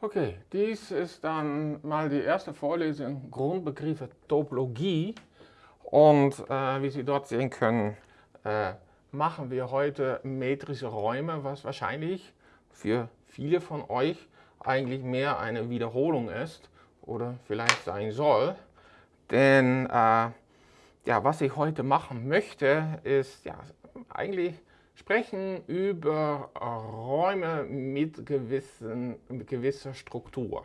Okay, dies ist dann mal die erste Vorlesung Grundbegriffe Topologie. Und äh, wie Sie dort sehen können, äh, machen wir heute metrische Räume, was wahrscheinlich für viele von euch eigentlich mehr eine Wiederholung ist oder vielleicht sein soll. Denn äh, ja, was ich heute machen möchte, ist ja, eigentlich sprechen über Räume mit, gewissen, mit gewisser Struktur.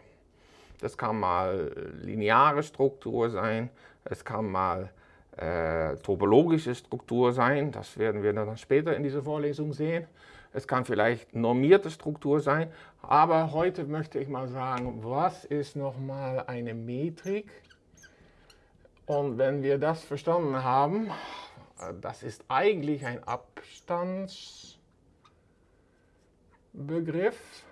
Das kann mal lineare Struktur sein, es kann mal äh, topologische Struktur sein, das werden wir dann später in dieser Vorlesung sehen. Es kann vielleicht normierte Struktur sein, aber heute möchte ich mal sagen, was ist nochmal eine Metrik? Und wenn wir das verstanden haben, das ist eigentlich ein Abstandsbegriff.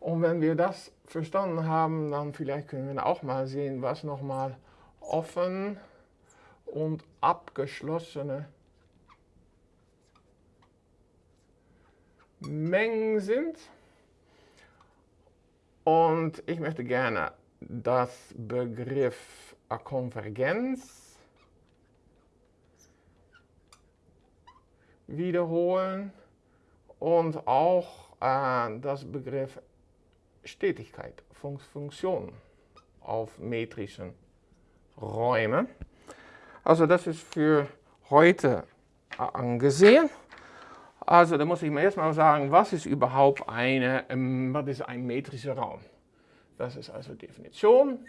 Und wenn wir das verstanden haben, dann vielleicht können wir auch mal sehen, was nochmal offen und abgeschlossene Mengen sind. Und ich möchte gerne das Begriff Konvergenz wiederholen und auch äh, das Begriff Stetigkeit, Fun Funktion auf metrischen Räumen. Also das ist für heute angesehen. Also da muss ich mir erstmal sagen, was ist überhaupt eine, ähm, was ist ein metrischer Raum? Das ist also Definition.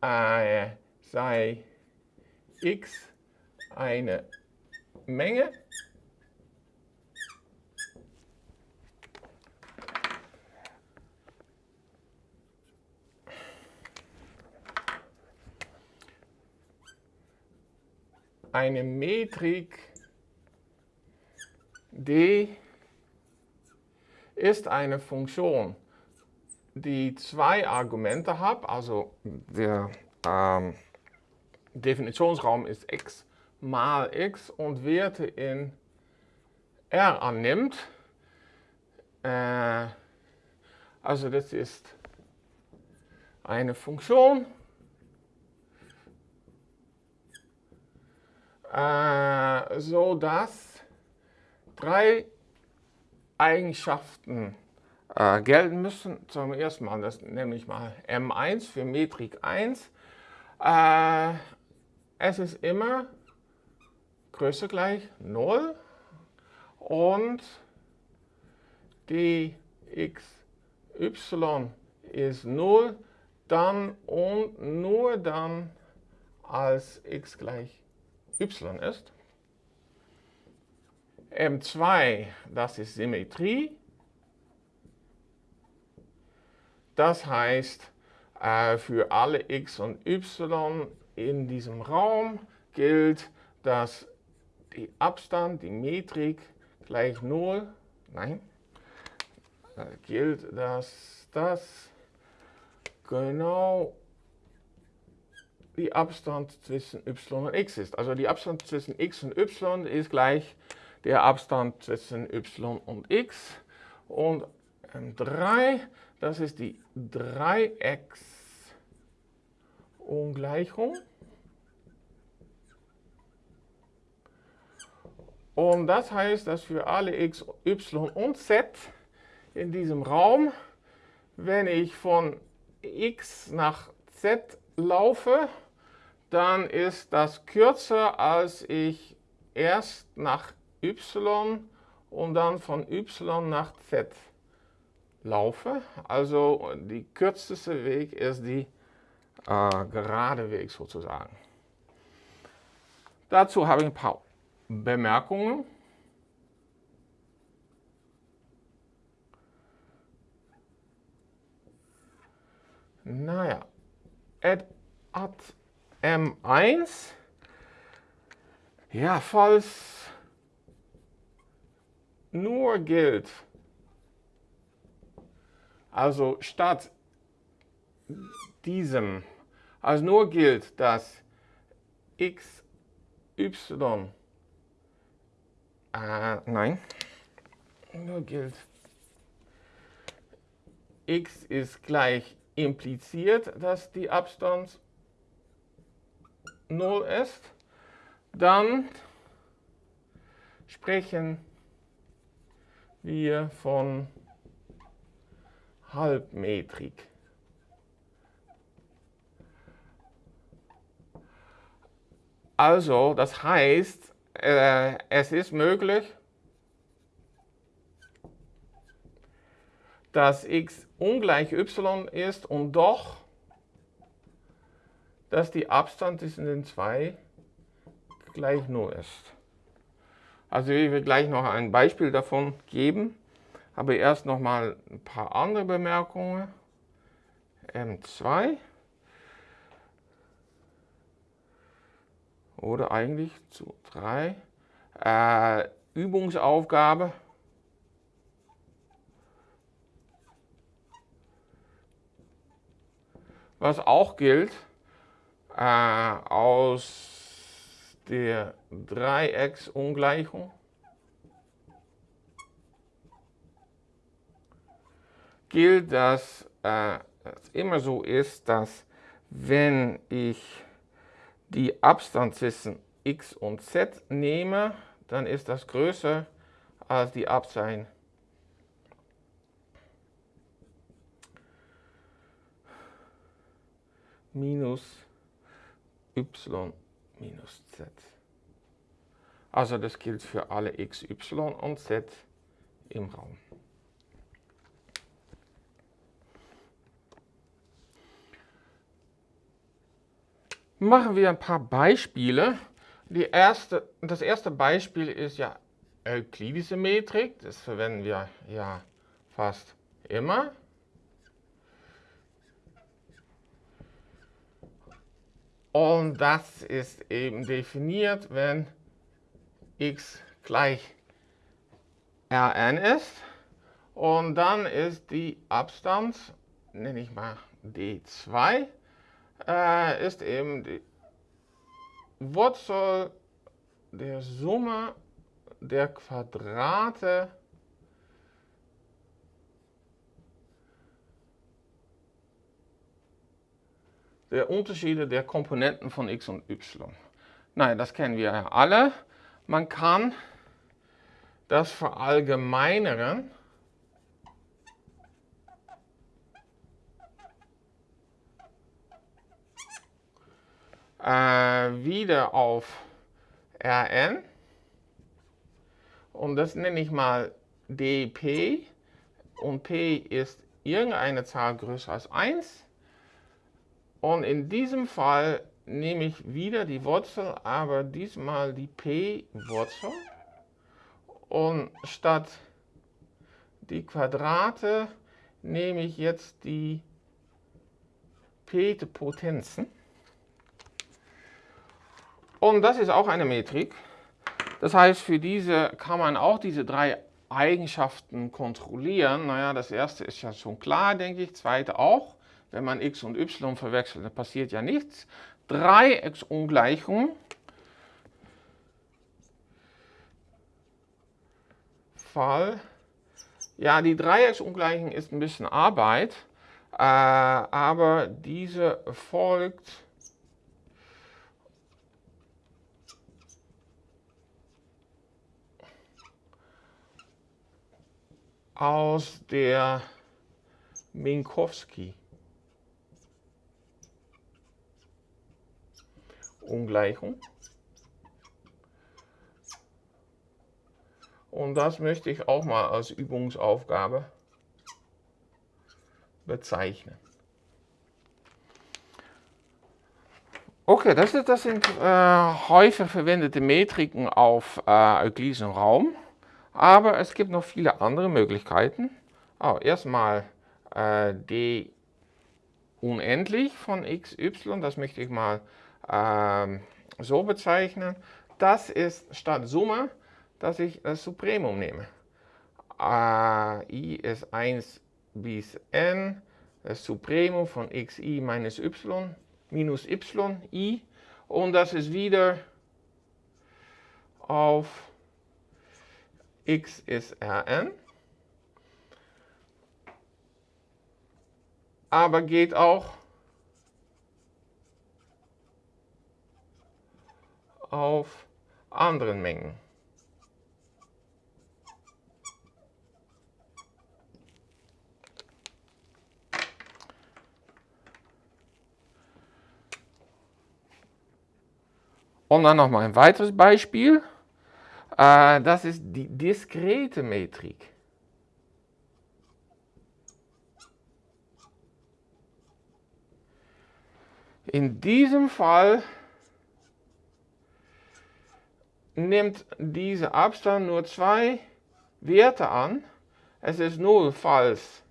Äh, sei x eine Menge. Eine Metrik d ist eine Funktion, die zwei Argumente hat, also der ähm, Definitionsraum ist x mal x und Werte in R annimmt. Äh, also das ist eine Funktion, äh, so dass drei Eigenschaften äh, gelten müssen. Zum ersten Mal, das nehme ich mal M1 für Metrik 1. Äh, es ist immer Größe gleich 0 und die ist 0, dann und nur dann als x gleich y ist. M2, das ist Symmetrie. Das heißt, äh, für alle x und y in diesem Raum gilt, dass die Abstand, die Metrik gleich 0, nein, da gilt, dass das genau die Abstand zwischen y und x ist. Also die Abstand zwischen x und y ist gleich der Abstand zwischen y und x. Und M3, das ist die Dreiecksungleichung. Und das heißt, dass für alle x, y und z in diesem Raum, wenn ich von x nach z laufe, dann ist das kürzer, als ich erst nach y und dann von y nach z laufe. Also die kürzeste Weg ist die äh, gerade Weg sozusagen. Dazu habe ich ein paar Bemerkungen. Naja, at, at M1, ja, falls nur gilt, also statt diesem, also nur gilt, dass x, y äh, nein. Nur gilt x ist gleich impliziert, dass die Abstand 0 ist, dann sprechen wir von Halbmetrik. Also, das heißt, äh, es ist möglich, dass x ungleich y ist und doch, dass die Abstand zwischen den zwei gleich 0 ist. Also ich will gleich noch ein Beispiel davon geben, aber erst noch mal ein paar andere Bemerkungen. M2 oder eigentlich zu 3. Äh, Übungsaufgabe. Was auch gilt, äh, aus der Dreiecksungleichung gilt, dass äh, es immer so ist, dass wenn ich die Abstand zwischen x und z nehme, dann ist das größer als die Abstand minus y minus z. Also das gilt für alle x, y und z im Raum. Machen wir ein paar Beispiele. Erste, das erste Beispiel ist ja euklidische Metrik. Das verwenden wir ja fast immer. Und das ist eben definiert, wenn x gleich Rn ist. Und dann ist die Abstand, nenne ich mal d2, äh, ist eben die Wurzel der Summe der Quadrate der Unterschiede der Komponenten von x und y. Nein, das kennen wir ja alle. Man kann das verallgemeinern äh, wieder auf Rn und das nenne ich mal dp und p ist irgendeine Zahl größer als 1 und in diesem Fall nehme ich wieder die Wurzel, aber diesmal die p-Wurzel. Und statt die Quadrate nehme ich jetzt die p-Potenzen. Und das ist auch eine Metrik. Das heißt, für diese kann man auch diese drei Eigenschaften kontrollieren. Naja, das erste ist ja schon klar, denke ich. Zweite auch. Wenn man x und y verwechselt, dann passiert ja nichts. Dreiecksungleichung. Fall. Ja, die Dreiecksungleichung ist ein bisschen Arbeit, äh, aber diese folgt aus der Minkowski Ungleichung. Und das möchte ich auch mal als Übungsaufgabe bezeichnen. Okay, das, das sind äh, häufig verwendete Metriken auf äh, euklidischen Raum. Aber es gibt noch viele andere Möglichkeiten. Oh, erstmal äh, d unendlich von x, y, das möchte ich mal ähm, so bezeichnen. Das ist statt Summe, dass ich das Supremum nehme. Äh, i ist 1 bis n, das Supremum von xi minus y minus y, i. Und das ist wieder auf x ist Rn. aber geht auch auf anderen Mengen. Und dann noch mal ein weiteres Beispiel. Äh, das ist die diskrete Metrik. In diesem Fall nimmt dieser Abstand nur zwei Werte an. Es ist 0, falls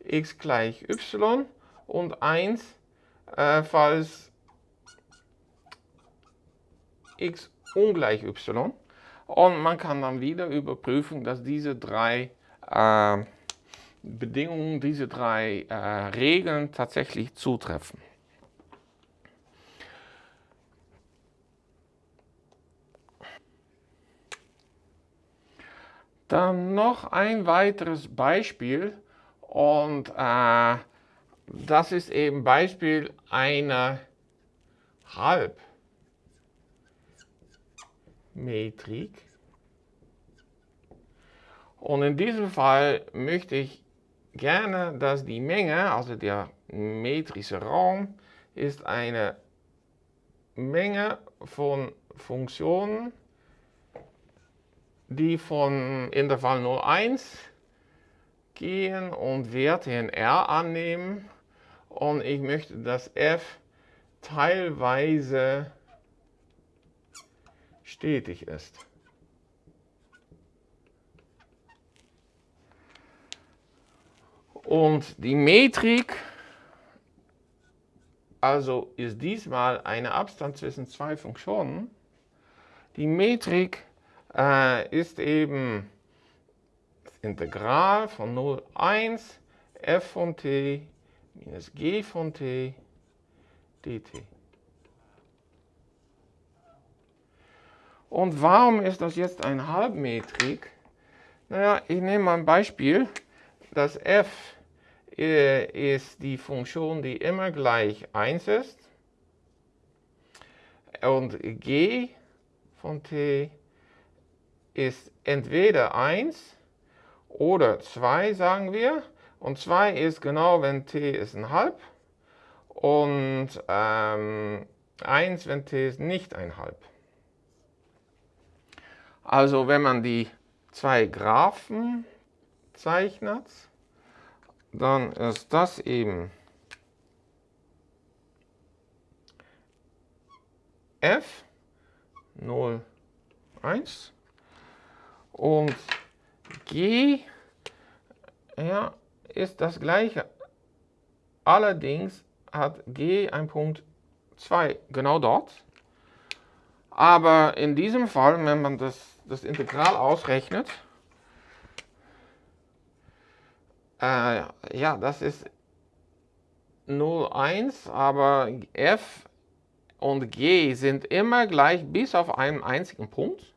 x gleich y und 1, äh, falls x ungleich y. Und man kann dann wieder überprüfen, dass diese drei äh, Bedingungen, diese drei äh, Regeln tatsächlich zutreffen. Dann noch ein weiteres Beispiel und äh, das ist eben Beispiel einer Halb. Metrik. Und in diesem Fall möchte ich gerne, dass die Menge, also der metrische Raum, ist eine Menge von Funktionen, die von Intervall 0,1 gehen und Werte in R annehmen. Und ich möchte, dass f teilweise stetig ist. Und die Metrik, also ist diesmal ein Abstand zwischen zwei Funktionen. Die Metrik äh, ist eben das Integral von 0, 1 f von t minus g von t dt. Und warum ist das jetzt eine Halbmetrik? Naja, ich nehme mal ein Beispiel. Das f äh, ist die Funktion, die immer gleich 1 ist. Und g von t ist entweder 1 oder 2, sagen wir. Und 2 ist genau, wenn t ist ein halb. Und ähm, 1, wenn t ist nicht ein halb. Also wenn man die zwei Graphen zeichnet, dann ist das eben f 0, 1 und g ja, ist das gleiche. Allerdings hat g ein Punkt 2 genau dort. Aber in diesem Fall, wenn man das das Integral ausrechnet, äh, ja, das ist 0,1, aber f und g sind immer gleich bis auf einen einzigen Punkt.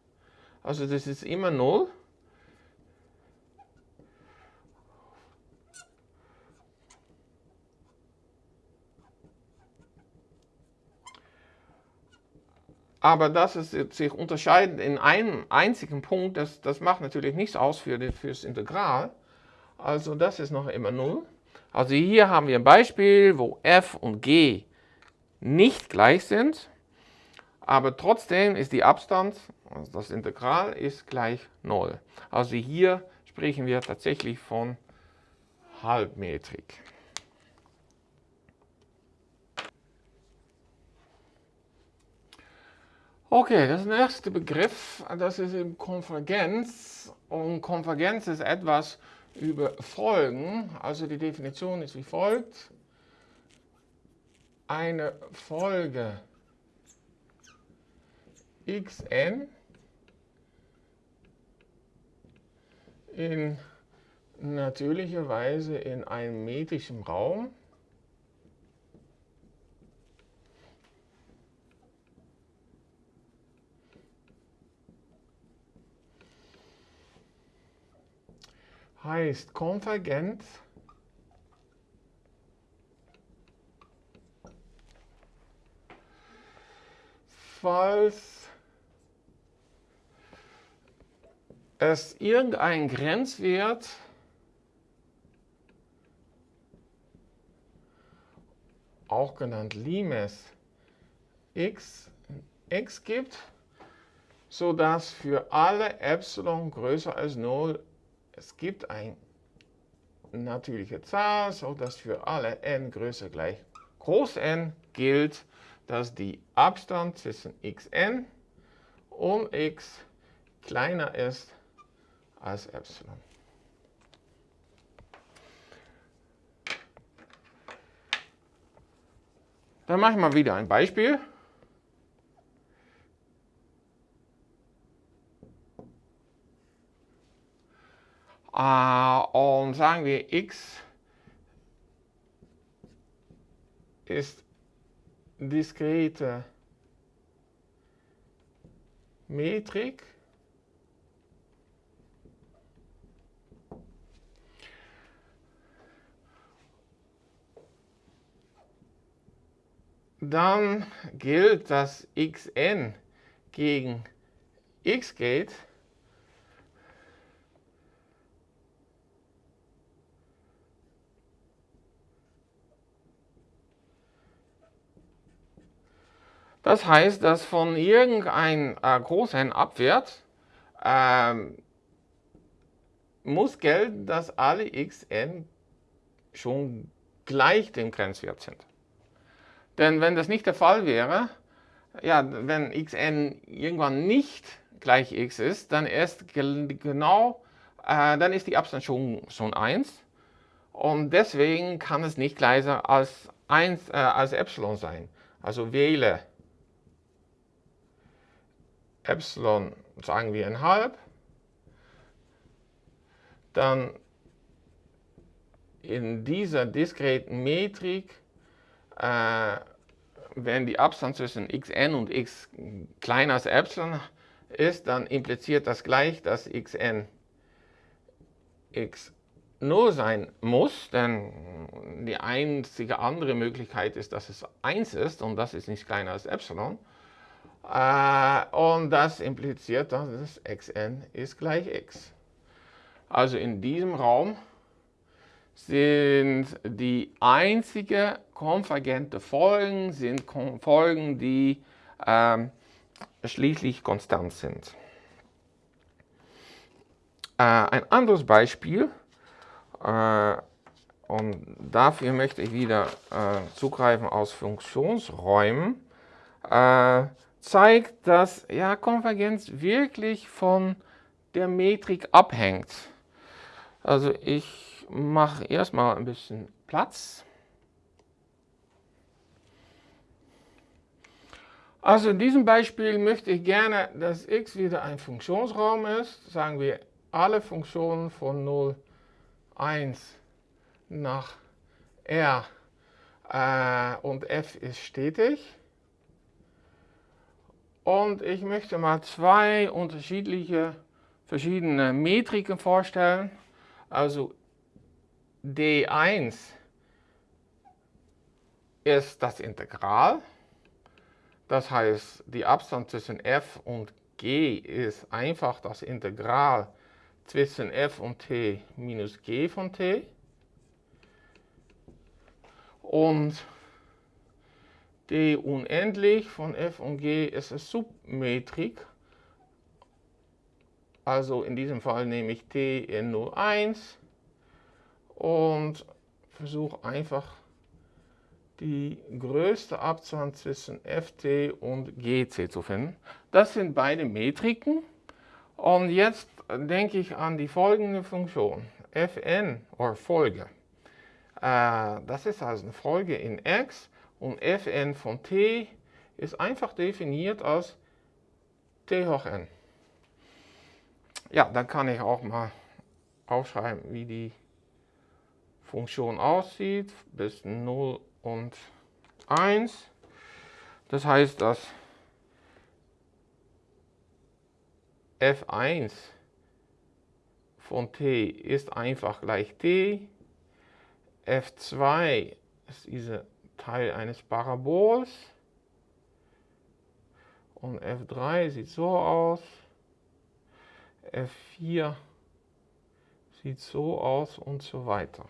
Also das ist immer 0. Aber dass es sich unterscheidet in einem einzigen Punkt, das, das macht natürlich nichts aus für, das Integral. Also das ist noch immer 0. Also hier haben wir ein Beispiel, wo f und g nicht gleich sind, aber trotzdem ist die Abstand, also das Integral, ist gleich 0. Also hier sprechen wir tatsächlich von Halbmetrik. Okay, das nächste Begriff, das ist eben Konvergenz. Und Konvergenz ist etwas über Folgen. Also die Definition ist wie folgt. Eine Folge xn in natürlicher Weise in einem metrischen Raum heißt konvergent. Falls es irgendein Grenzwert auch genannt Limes x, x gibt, sodass für alle Epsilon größer als 0 es gibt eine natürliche Zahl, sodass für alle n größer gleich groß n gilt, dass die Abstand zwischen xn und x kleiner ist als Epsilon. Dann mache ich mal wieder ein Beispiel. Uh, und sagen wir x ist diskrete Metrik. Dann gilt, dass xn gegen x geht. Das heißt, dass von irgendein äh, Groß-N abwärts ähm, muss gelten, dass alle xn schon gleich dem Grenzwert sind. Denn wenn das nicht der Fall wäre, ja, wenn xn irgendwann nicht gleich x ist, dann ist genau, äh, dann ist die Abstand schon, schon 1 und deswegen kann es nicht gleicher als 1 äh, als Epsilon sein. Also wähle Epsilon, sagen wir ein halb, dann in dieser diskreten Metrik, äh, wenn die Abstand zwischen xn und x kleiner als Epsilon ist, dann impliziert das gleich, dass xn x 0 sein muss, denn die einzige andere Möglichkeit ist, dass es 1 ist und das ist nicht kleiner als Epsilon. Äh, und das impliziert, dass das xn ist gleich x. Also in diesem Raum sind die einzige konvergente Folgen, sind Folgen, die ähm, schließlich konstant sind. Äh, ein anderes Beispiel, äh, und dafür möchte ich wieder äh, zugreifen aus Funktionsräumen. Zeigt, dass ja, Konvergenz wirklich von der Metrik abhängt. Also ich mache erstmal ein bisschen Platz. Also in diesem Beispiel möchte ich gerne, dass x wieder ein Funktionsraum ist. Sagen wir alle Funktionen von 0, 1 nach r äh, und f ist stetig. Und ich möchte mal zwei unterschiedliche verschiedene Metriken vorstellen. Also D1 ist das Integral. Das heißt, die Abstand zwischen f und g ist einfach das Integral zwischen f und t minus g von t. Und d unendlich von f und g ist eine Submetrik. Also in diesem Fall nehme ich t in 01 und versuche einfach die größte Abstand zwischen ft und gc zu finden. Das sind beide Metriken. Und jetzt denke ich an die folgende Funktion. fn, oder Folge. Äh, das ist also eine Folge in x und fn von t ist einfach definiert als t hoch n. Ja, dann kann ich auch mal aufschreiben, wie die Funktion aussieht, bis 0 und 1. Das heißt, dass f1 von t ist einfach gleich t, f2 ist diese Teil eines Parabols Und F3 sieht so aus. F4 sieht so aus und so weiter.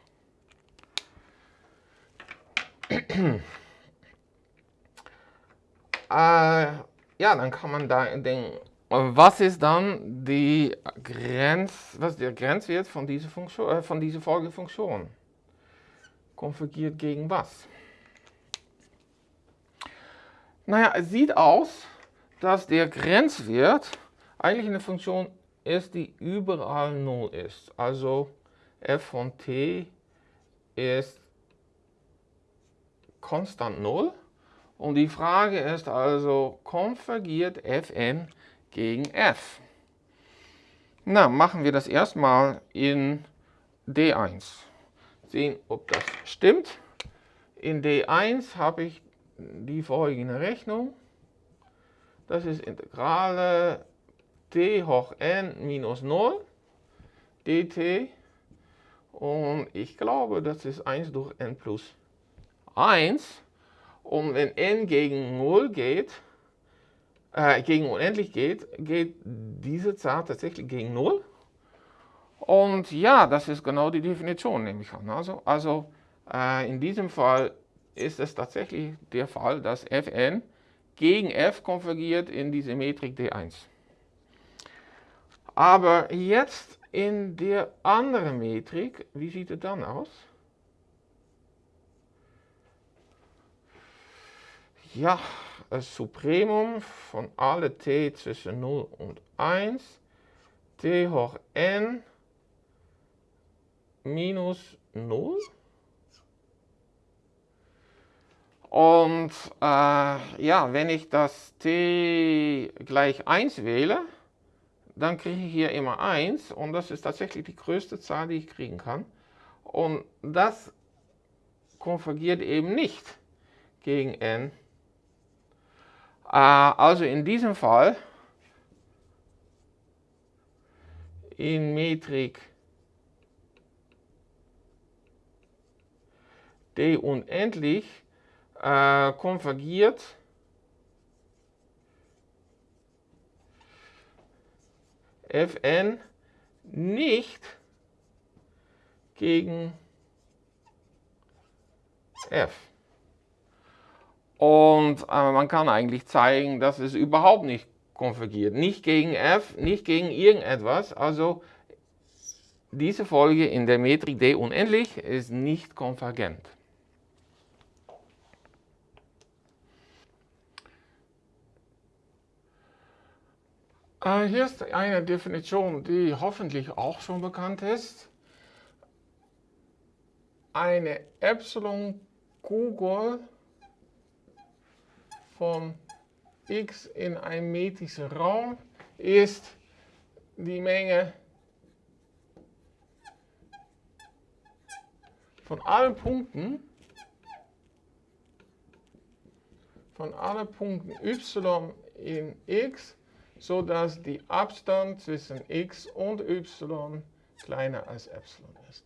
äh, ja, dann kann man da denken, was ist dann die Grenz, was der Grenzwert von dieser, Funktion, äh, von dieser Folgefunktion? Konvergiert gegen was? Naja, es sieht aus, dass der Grenzwert eigentlich eine Funktion ist, die überall 0 ist. Also f von t ist konstant 0. Und die Frage ist also, konvergiert fn gegen f? Na, machen wir das erstmal in D1. Sehen, ob das stimmt. In D1 habe ich die folgende Rechnung. Das ist Integrale t hoch n minus 0 dt. Und ich glaube, das ist 1 durch n plus 1. Und wenn n gegen 0 geht, äh, gegen unendlich geht, geht diese Zahl tatsächlich gegen 0. Und ja, das ist genau die Definition, nehme ich an. Also, also äh, in diesem Fall ist es tatsächlich der Fall, dass Fn gegen f konvergiert in diese Metrik D1. Aber jetzt in der anderen Metrik, wie sieht es dann aus? Ja, das Supremum von alle t zwischen 0 und 1, t hoch n minus 0. Und äh, ja, wenn ich das t gleich 1 wähle, dann kriege ich hier immer 1 und das ist tatsächlich die größte Zahl, die ich kriegen kann. Und das konvergiert eben nicht gegen n. Äh, also in diesem Fall in Metrik d unendlich äh, konvergiert Fn nicht gegen f. Und äh, man kann eigentlich zeigen, dass es überhaupt nicht konvergiert. Nicht gegen f, nicht gegen irgendetwas. Also diese Folge in der Metrik d unendlich ist nicht konvergent. Hier ist eine Definition, die hoffentlich auch schon bekannt ist. Eine Epsilon-Kugel von x in einem metrischen Raum ist die Menge von allen Punkten von allen Punkten y in x so dass die Abstand zwischen x und y kleiner als epsilon ist.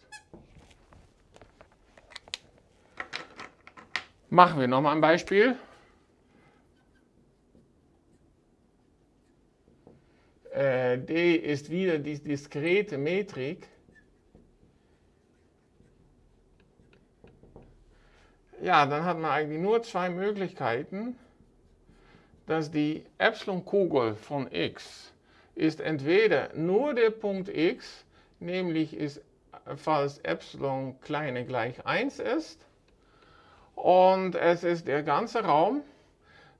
Machen wir nochmal ein Beispiel. Äh, D ist wieder die diskrete Metrik. Ja, dann hat man eigentlich nur zwei Möglichkeiten dass die Epsilon-Kugel von x ist entweder nur der Punkt x, nämlich ist, falls Epsilon kleiner gleich 1 ist, und es ist der ganze Raum,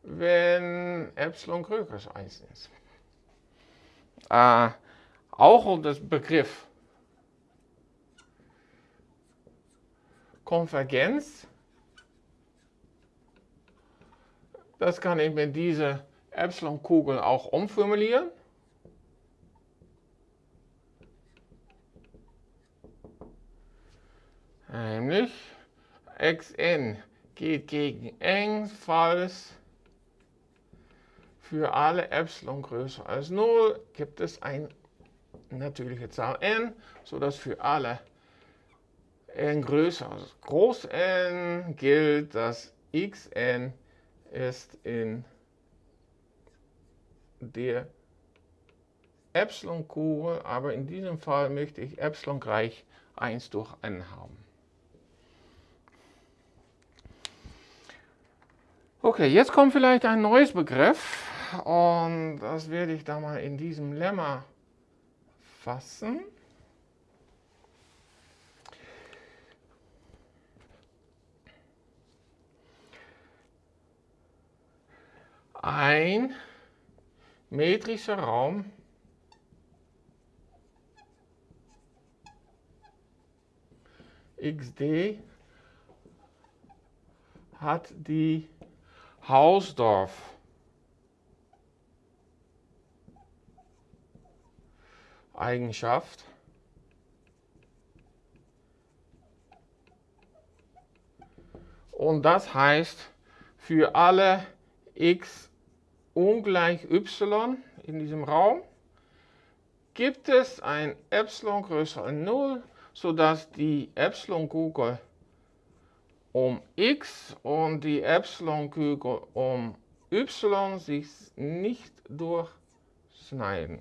wenn Epsilon größer als 1 ist. Äh, auch das Begriff Konvergenz Das kann ich mit dieser Epsilon-Kugel auch umformulieren. Nämlich xn geht gegen n, falls für alle Epsilon größer als 0 gibt es eine natürliche Zahl n, sodass für alle n größer als groß n gilt, dass xn ist in der Epsilon-Kugel, aber in diesem Fall möchte ich Epsilon gleich 1 durch n haben. Okay, jetzt kommt vielleicht ein neues Begriff und das werde ich da mal in diesem Lemma fassen. Ein metrischer Raum. Xd hat die Hausdorff Eigenschaft. Und das heißt für alle x ungleich y in diesem Raum gibt es ein Epsilon größer als 0 sodass die Epsilon-Kugel um x und die Epsilon-Kugel um y sich nicht durchschneiden.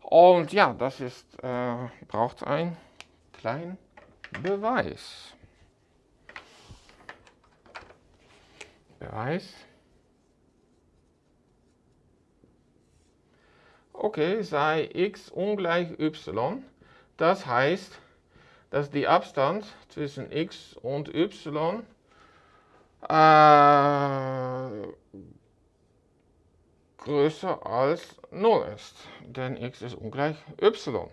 Und ja, das ist, äh, braucht einen kleinen Beweis. Beweis. Okay, sei x ungleich y das heißt, dass die Abstand zwischen x und y äh, größer als 0 ist, denn x ist ungleich y.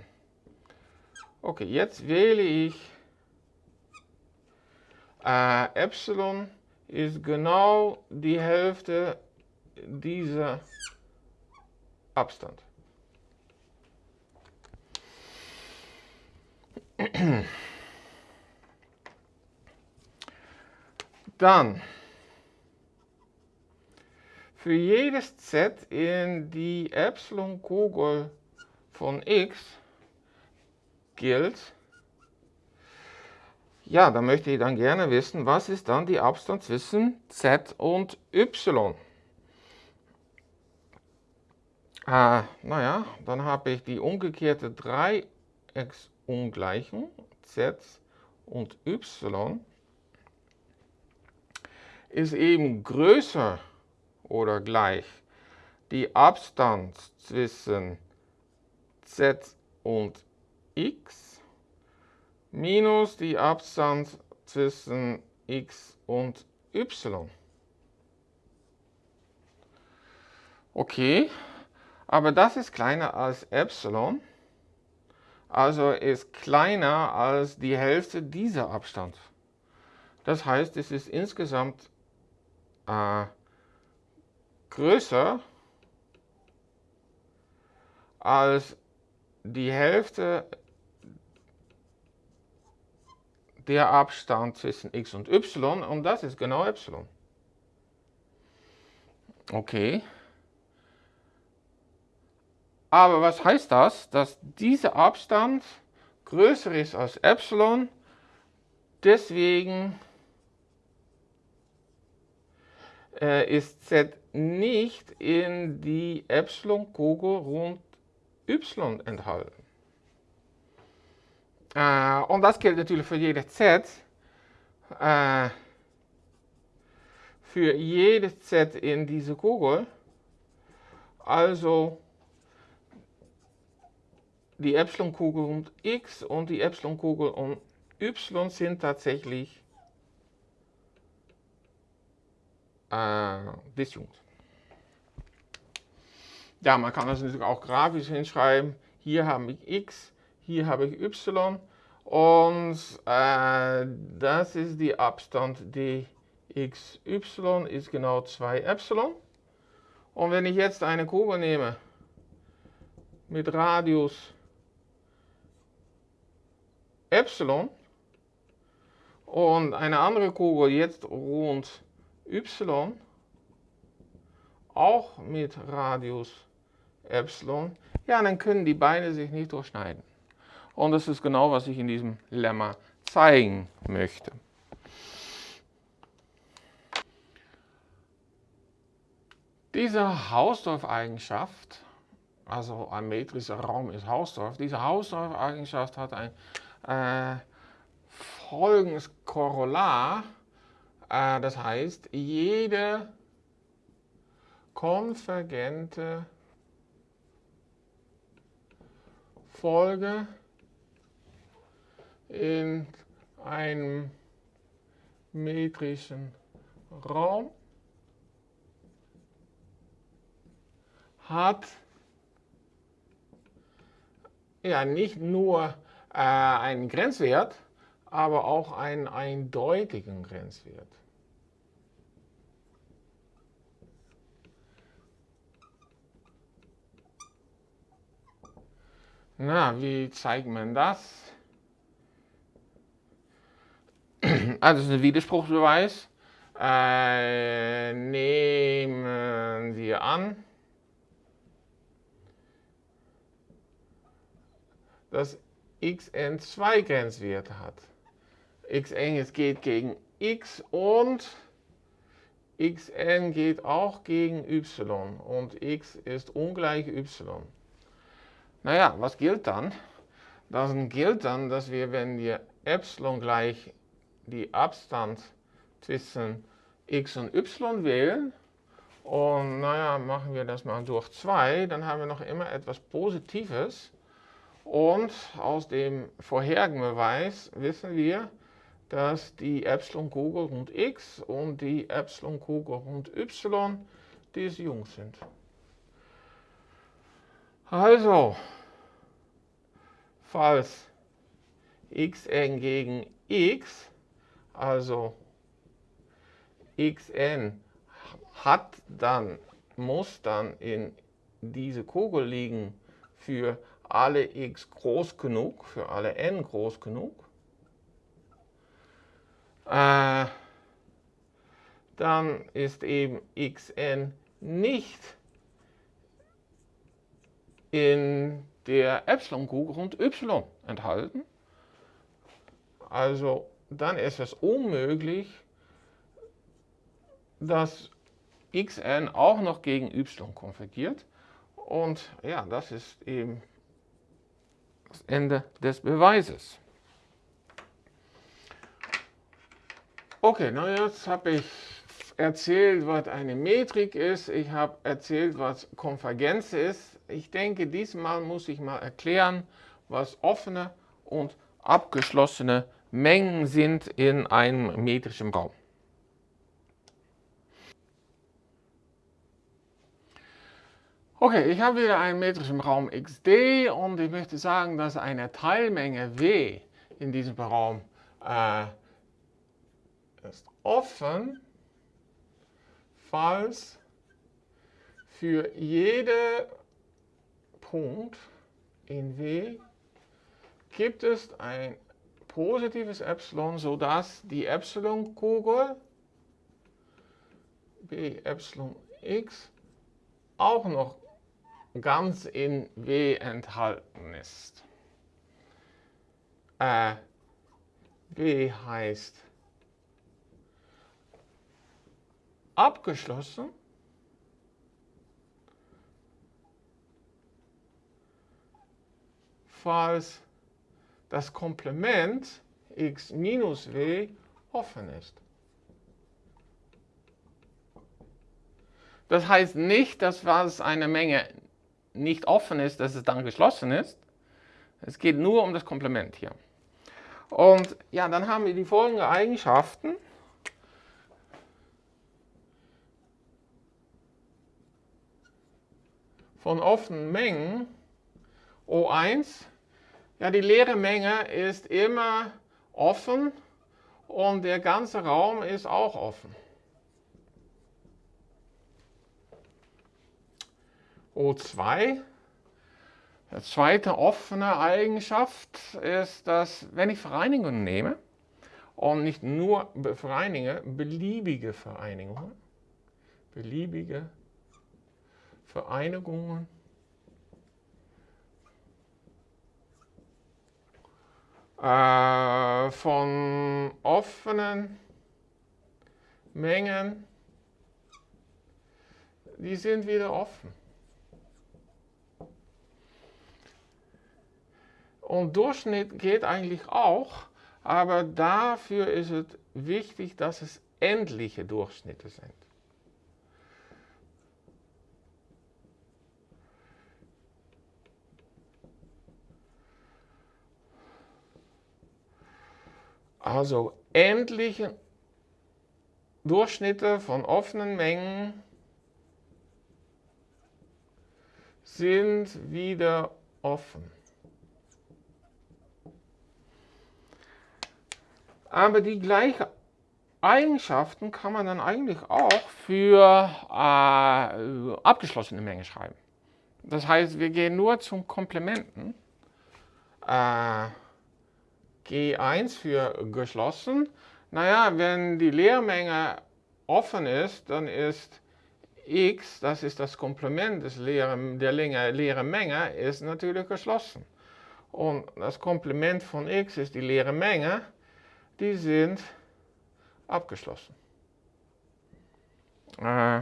Okay, jetzt wähle ich äh, Epsilon ist genau die Hälfte dieser Abstand. Dann für jedes z in die Epsilon-Kugel von x gilt, ja, da möchte ich dann gerne wissen, was ist dann die Abstand zwischen z und y? Äh, naja, dann habe ich die umgekehrte 3x ungleichen z und y ist eben größer oder gleich die Abstand zwischen z und x minus die Abstand zwischen x und y. Okay, aber das ist kleiner als Epsilon also ist kleiner als die Hälfte dieser Abstand. Das heißt, es ist insgesamt äh, größer als die Hälfte der Abstand zwischen x und y und das ist genau y. Okay. Aber was heißt das? Dass dieser Abstand größer ist als Epsilon, deswegen äh, ist Z nicht in die Epsilon-Kugel rund Y enthalten. Äh, und das gilt natürlich für jede Z. Äh, für jedes Z in diese Kugel. Also die Epsilon-Kugel um x und die Epsilon-Kugel um y sind tatsächlich äh, disjunkt. Ja, man kann das natürlich auch grafisch hinschreiben. Hier habe ich x, hier habe ich y und äh, das ist die Abstand dxy ist genau 2 Epsilon. Und wenn ich jetzt eine Kugel nehme mit Radius Epsilon und eine andere Kugel jetzt rund Y, auch mit Radius Epsilon, ja, dann können die Beine sich nicht durchschneiden. Und das ist genau, was ich in diesem Lemma zeigen möchte. Diese Hausdorff-Eigenschaft, also ein metrischer Raum ist Hausdorff, diese Hausdorff-Eigenschaft hat ein äh, folgendes Korollar, äh, das heißt, jede konvergente Folge in einem metrischen Raum hat ja nicht nur äh, einen Grenzwert, aber auch einen eindeutigen Grenzwert. Na, wie zeigt man das? Also, das ist ein Widerspruchsbeweis. Äh, nehmen wir an, dass xn zwei Grenzwerte hat. xn geht gegen x und xn geht auch gegen y und x ist ungleich y. Naja, was gilt dann? Dann gilt dann, dass wir, wenn wir epsilon gleich die Abstand zwischen x und y wählen, und naja, machen wir das mal durch 2, dann haben wir noch immer etwas Positives. Und aus dem vorherigen Beweis wissen wir, dass die Epsilon-Kugel rund x und die Epsilon-Kugel rund y disjunkt sind. Also, falls xn gegen x, also xn hat dann, muss dann in diese Kugel liegen für alle x groß genug, für alle n groß genug, äh, dann ist eben xn nicht in der Epsilon-Kugel und y enthalten. Also dann ist es unmöglich, dass xn auch noch gegen y konvergiert. Und ja, das ist eben Ende des Beweises. Okay, na jetzt habe ich erzählt, was eine Metrik ist. Ich habe erzählt, was Konvergenz ist. Ich denke, diesmal muss ich mal erklären, was offene und abgeschlossene Mengen sind in einem metrischen Raum. Okay, ich habe wieder einen metrischen Raum XD und ich möchte sagen, dass eine Teilmenge W in diesem Raum äh, ist offen, falls für jeden Punkt in W gibt es ein positives Epsilon, sodass die Epsilon-Kugel b Epsilon x auch noch ganz in W enthalten ist. Äh, W heißt abgeschlossen. falls das Komplement x minus w offen ist. Das heißt nicht, dass was eine Menge nicht offen ist, dass es dann geschlossen ist. Es geht nur um das Komplement hier. Und ja, dann haben wir die folgenden Eigenschaften. Von offenen Mengen O1 ja, die leere Menge ist immer offen und der ganze Raum ist auch offen. O2, die zweite offene Eigenschaft ist, dass wenn ich Vereinigungen nehme, und nicht nur Vereinigungen, beliebige Vereinigungen, beliebige Vereinigungen äh, von offenen Mengen, die sind wieder offen. Und Durchschnitt geht eigentlich auch, aber dafür ist es wichtig, dass es endliche Durchschnitte sind. Also endliche Durchschnitte von offenen Mengen sind wieder offen. Aber die gleichen Eigenschaften kann man dann eigentlich auch für äh, abgeschlossene Mengen schreiben. Das heißt, wir gehen nur zum Komplementen. Äh, G1 für geschlossen. Naja, wenn die Leermenge offen ist, dann ist x, das ist das Komplement des leeren, der leeren Menge, ist natürlich geschlossen. Und das Komplement von x ist die leere Menge, die sind abgeschlossen. Äh,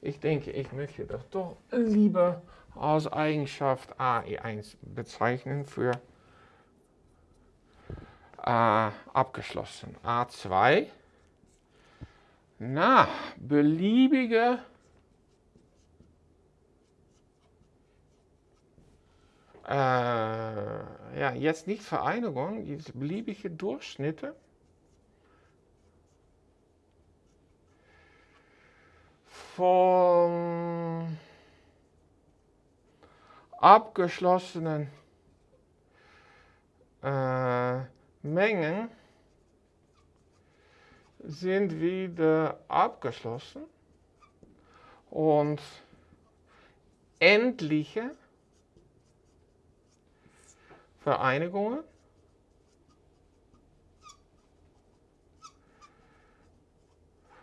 ich denke, ich möchte das doch lieber als Eigenschaft AE1 bezeichnen für äh, abgeschlossen. A2. Na, beliebige äh, ja, jetzt nicht Vereinigung, jetzt beliebige Durchschnitte. Von abgeschlossenen äh, Mengen sind wieder abgeschlossen und endliche Vereinigungen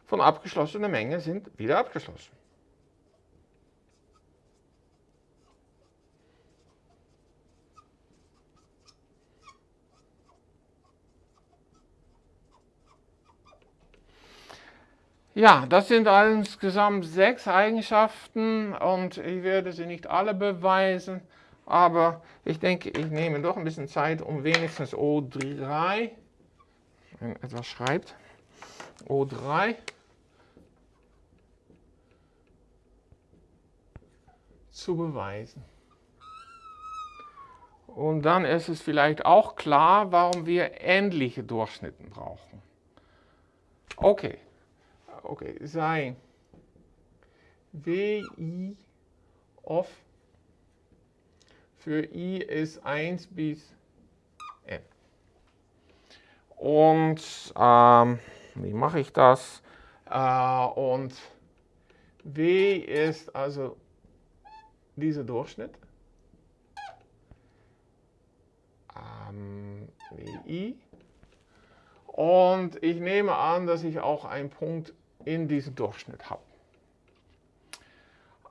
von abgeschlossener Menge sind wieder abgeschlossen. Ja, das sind insgesamt sechs Eigenschaften und ich werde sie nicht alle beweisen, aber ich denke, ich nehme doch ein bisschen Zeit, um wenigstens O3, wenn etwas schreibt, O3 zu beweisen. Und dann ist es vielleicht auch klar, warum wir endliche Durchschnitte brauchen. Okay okay, sei WI of für i ist 1 bis n. Und ähm, wie mache ich das? Äh, und w ist also dieser Durchschnitt. Ähm, wi. Und ich nehme an, dass ich auch einen Punkt in diesem Durchschnitt habe.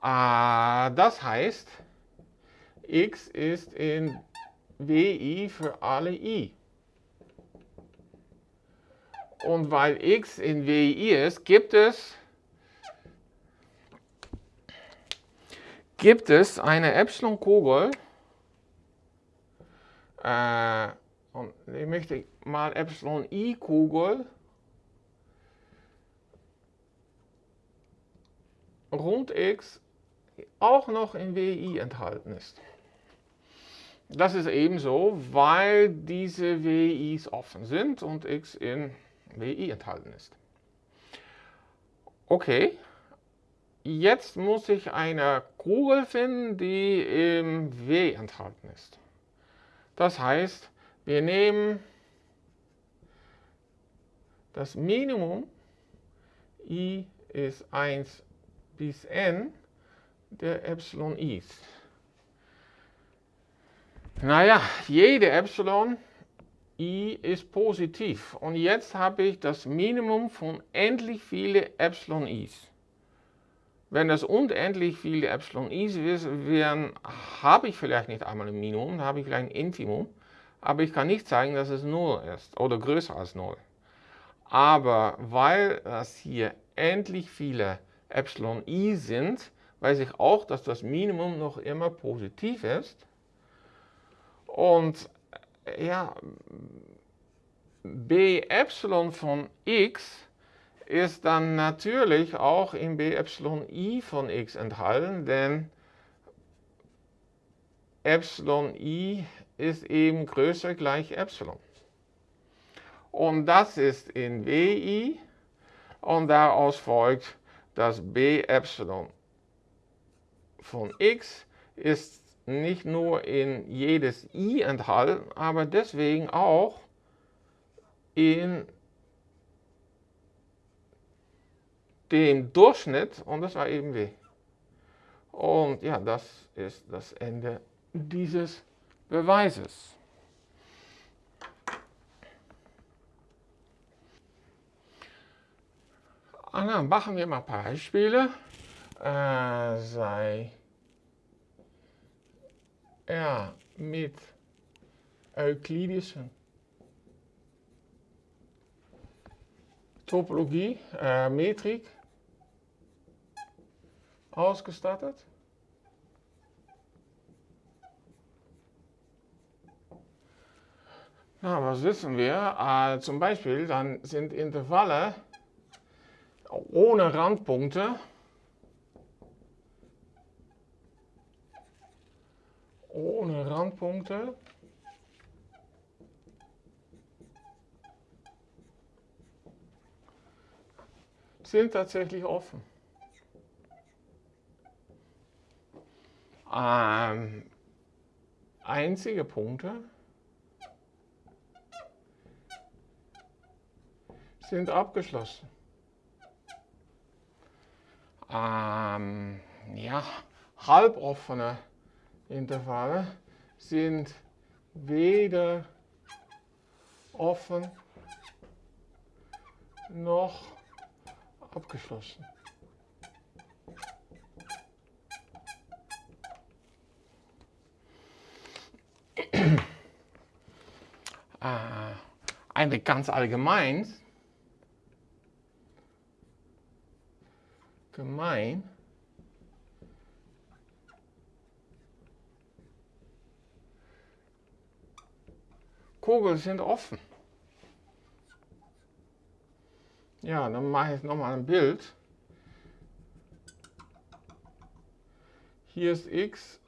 Äh, das heißt, x ist in WI für alle i. Und weil x in WI ist, gibt es, gibt es eine Epsilon-Kugel, äh, und ich möchte mal Epsilon-I-Kugel rund x auch noch in WI enthalten ist. Das ist ebenso, weil diese WIs offen sind und x in WI enthalten ist. Okay, jetzt muss ich eine Kugel finden, die im W enthalten ist. Das heißt, wir nehmen das Minimum, i ist 1 bis n der Epsilon i's. Naja, jede Epsilon i ist positiv. Und jetzt habe ich das Minimum von endlich viele Epsilon i's. Wenn das unendlich viele Epsilon i's wären, habe ich vielleicht nicht einmal ein Minimum, habe ich vielleicht ein Infimum. Aber ich kann nicht zeigen, dass es 0 ist oder größer als 0. Aber weil das hier endlich viele Epsilon i sind, weiß ich auch, dass das Minimum noch immer positiv ist. Und ja, b Epsilon von x ist dann natürlich auch in b Epsilon i von x enthalten, denn Epsilon i ist eben größer gleich Epsilon. Und das ist in wi und daraus folgt, dass b Epsilon von x ist nicht nur in jedes i enthalten, aber deswegen auch in dem Durchschnitt und das war eben w. Und ja, das ist das Ende dieses Beweises. Dann machen wir mal ein paar Beispiele. Äh, sei ja, mit euklidischen Topologie, äh, Metrik ausgestattet. Na, was wissen wir? Äh, zum Beispiel, dann sind Intervalle ohne Randpunkte ohne Randpunkte sind tatsächlich offen. Ähm, einzige Punkte sind abgeschlossen. Ähm, ja, halboffene Intervalle sind weder offen noch abgeschlossen. äh, eine ganz allgemein, gemein, Kugeln sind offen. Ja, dann mache ich nochmal ein Bild. Hier ist x,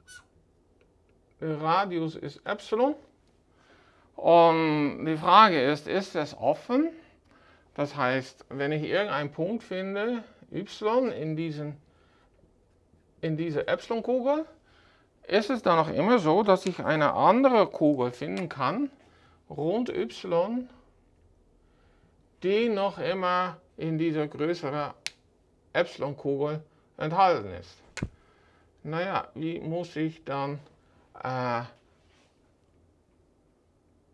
der Radius ist Epsilon. Und die Frage ist, ist es offen? Das heißt, wenn ich irgendeinen Punkt finde, y in, diesen, in dieser Epsilon-Kugel, ist es dann noch immer so, dass ich eine andere Kugel finden kann, rund y, die noch immer in dieser größeren Epsilon-Kugel enthalten ist. Naja, wie muss ich dann äh,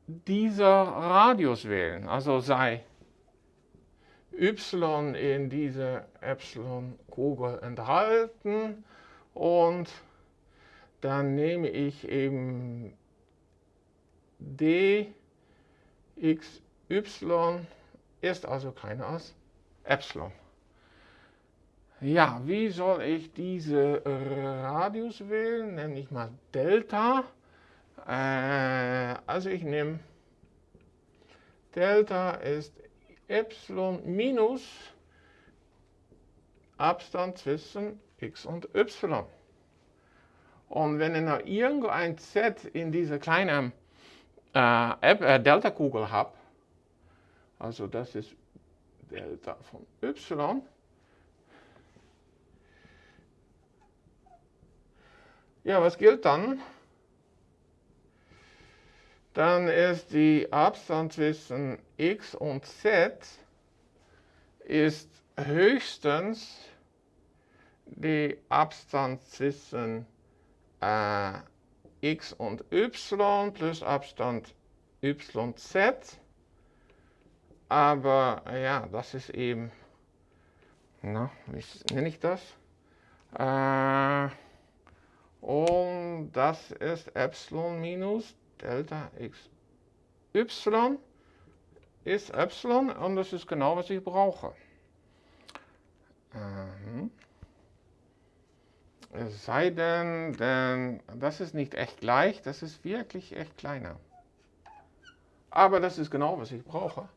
dieser Radius wählen? Also sei y in dieser Epsilon-Kugel enthalten und dann nehme ich eben d xy ist also keine aus Epsilon. Ja, wie soll ich diese Radius wählen? Nenne ich mal Delta. Äh, also ich nehme Delta ist Epsilon minus Abstand zwischen x und y. Und wenn ich noch irgendein z in dieser kleinen äh, äh, Delta-Kugel habe, also das ist Delta von y, ja, was gilt dann? Dann ist die Abstand zwischen x und z ist höchstens die Abstand zwischen äh, x und y plus Abstand yz. Aber ja, das ist eben, na, wie nenne ich das? Äh, und das ist Epsilon minus Delta x y ist Epsilon und das ist genau, was ich brauche. Ähm. Es sei denn, denn das ist nicht echt gleich, das ist wirklich echt kleiner. Aber das ist genau, was ich brauche.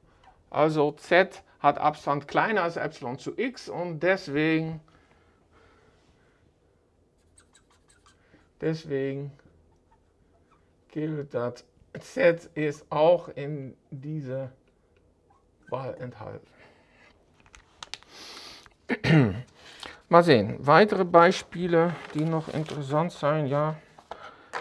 Also z hat Abstand kleiner als Epsilon zu x und deswegen, deswegen gilt, dass z ist auch in dieser Wahl enthalten. Mal sehen, weitere Beispiele, die noch interessant sein, ja,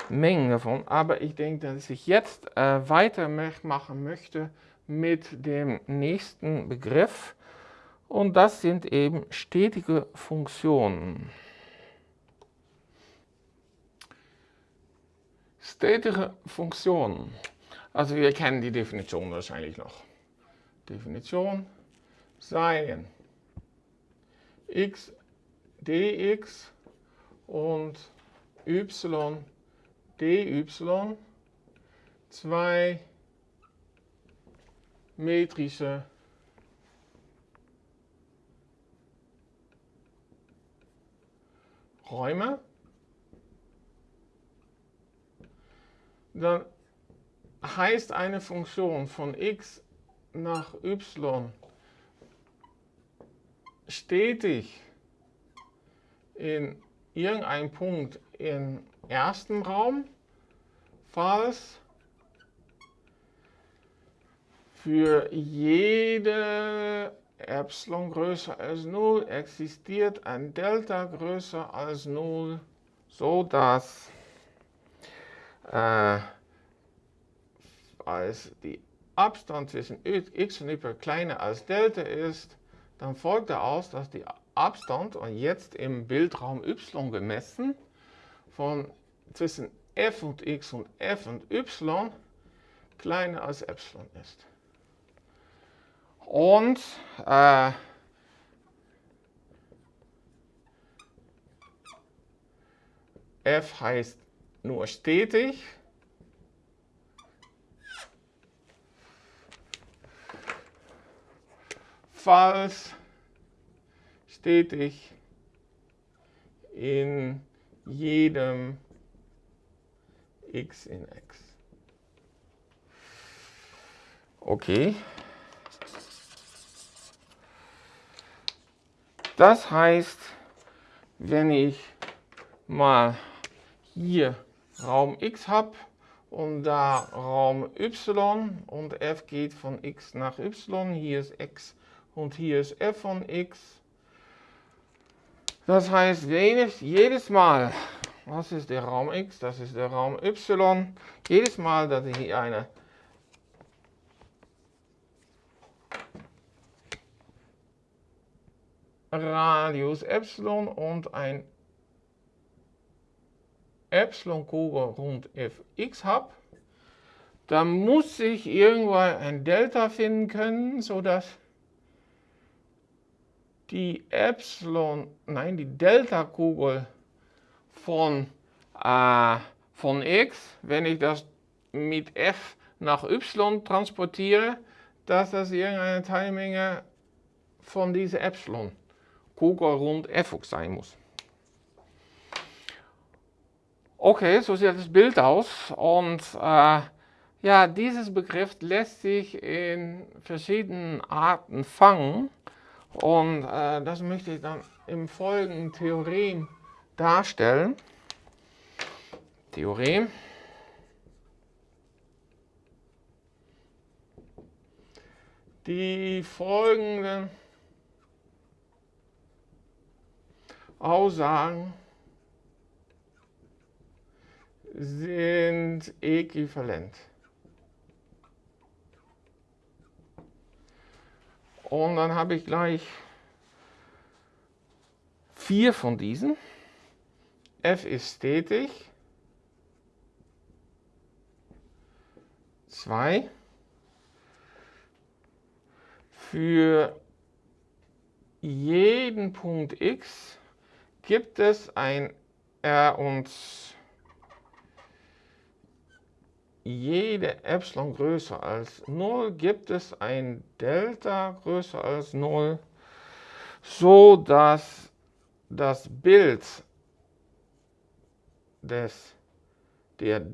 Mengen davon. Aber ich denke, dass ich jetzt äh, weitermachen möchte mit dem nächsten Begriff. Und das sind eben stetige Funktionen. Stetige Funktionen. Also wir kennen die Definition wahrscheinlich noch. Definition seien x dx und y dy zwei metrische Räume, dann heißt eine Funktion von x nach y stetig in irgendeinem Punkt im ersten Raum, falls für jede Epsilon größer als 0 existiert ein Delta größer als 0, so dass äh, als die Abstand zwischen x und y kleiner als Delta ist, dann folgt daraus, dass die Abstand, und jetzt im Bildraum y gemessen, von zwischen f und x und f und y kleiner als epsilon ist. Und äh, f heißt nur stetig. Falls stetig in jedem x in x. Okay. Das heißt, wenn ich mal hier Raum x habe und da Raum y und f geht von x nach y, hier ist x und hier ist f von x, das heißt, jedes, jedes Mal, was ist der Raum X, das ist der Raum Y, jedes Mal, dass ich hier eine Radius Epsilon und ein Epsilon-Kugel rund fx habe, dann muss ich irgendwann ein Delta finden können, sodass die Epsilon, nein, die Delta-Kugel von, äh, von x, wenn ich das mit f nach y transportiere, dass das irgendeine Teilmenge von dieser Epsilon-Kugel rund f sein muss. Okay, so sieht das Bild aus und äh, ja, dieses Begriff lässt sich in verschiedenen Arten fangen. Und äh, das möchte ich dann im folgenden Theorem darstellen. Theorem. Die folgenden Aussagen sind äquivalent. Und dann habe ich gleich vier von diesen. F ist stetig. Zwei. Für jeden Punkt x gibt es ein R und jede Epsilon größer als 0 gibt es ein Delta größer als 0, so dass das Bild des, der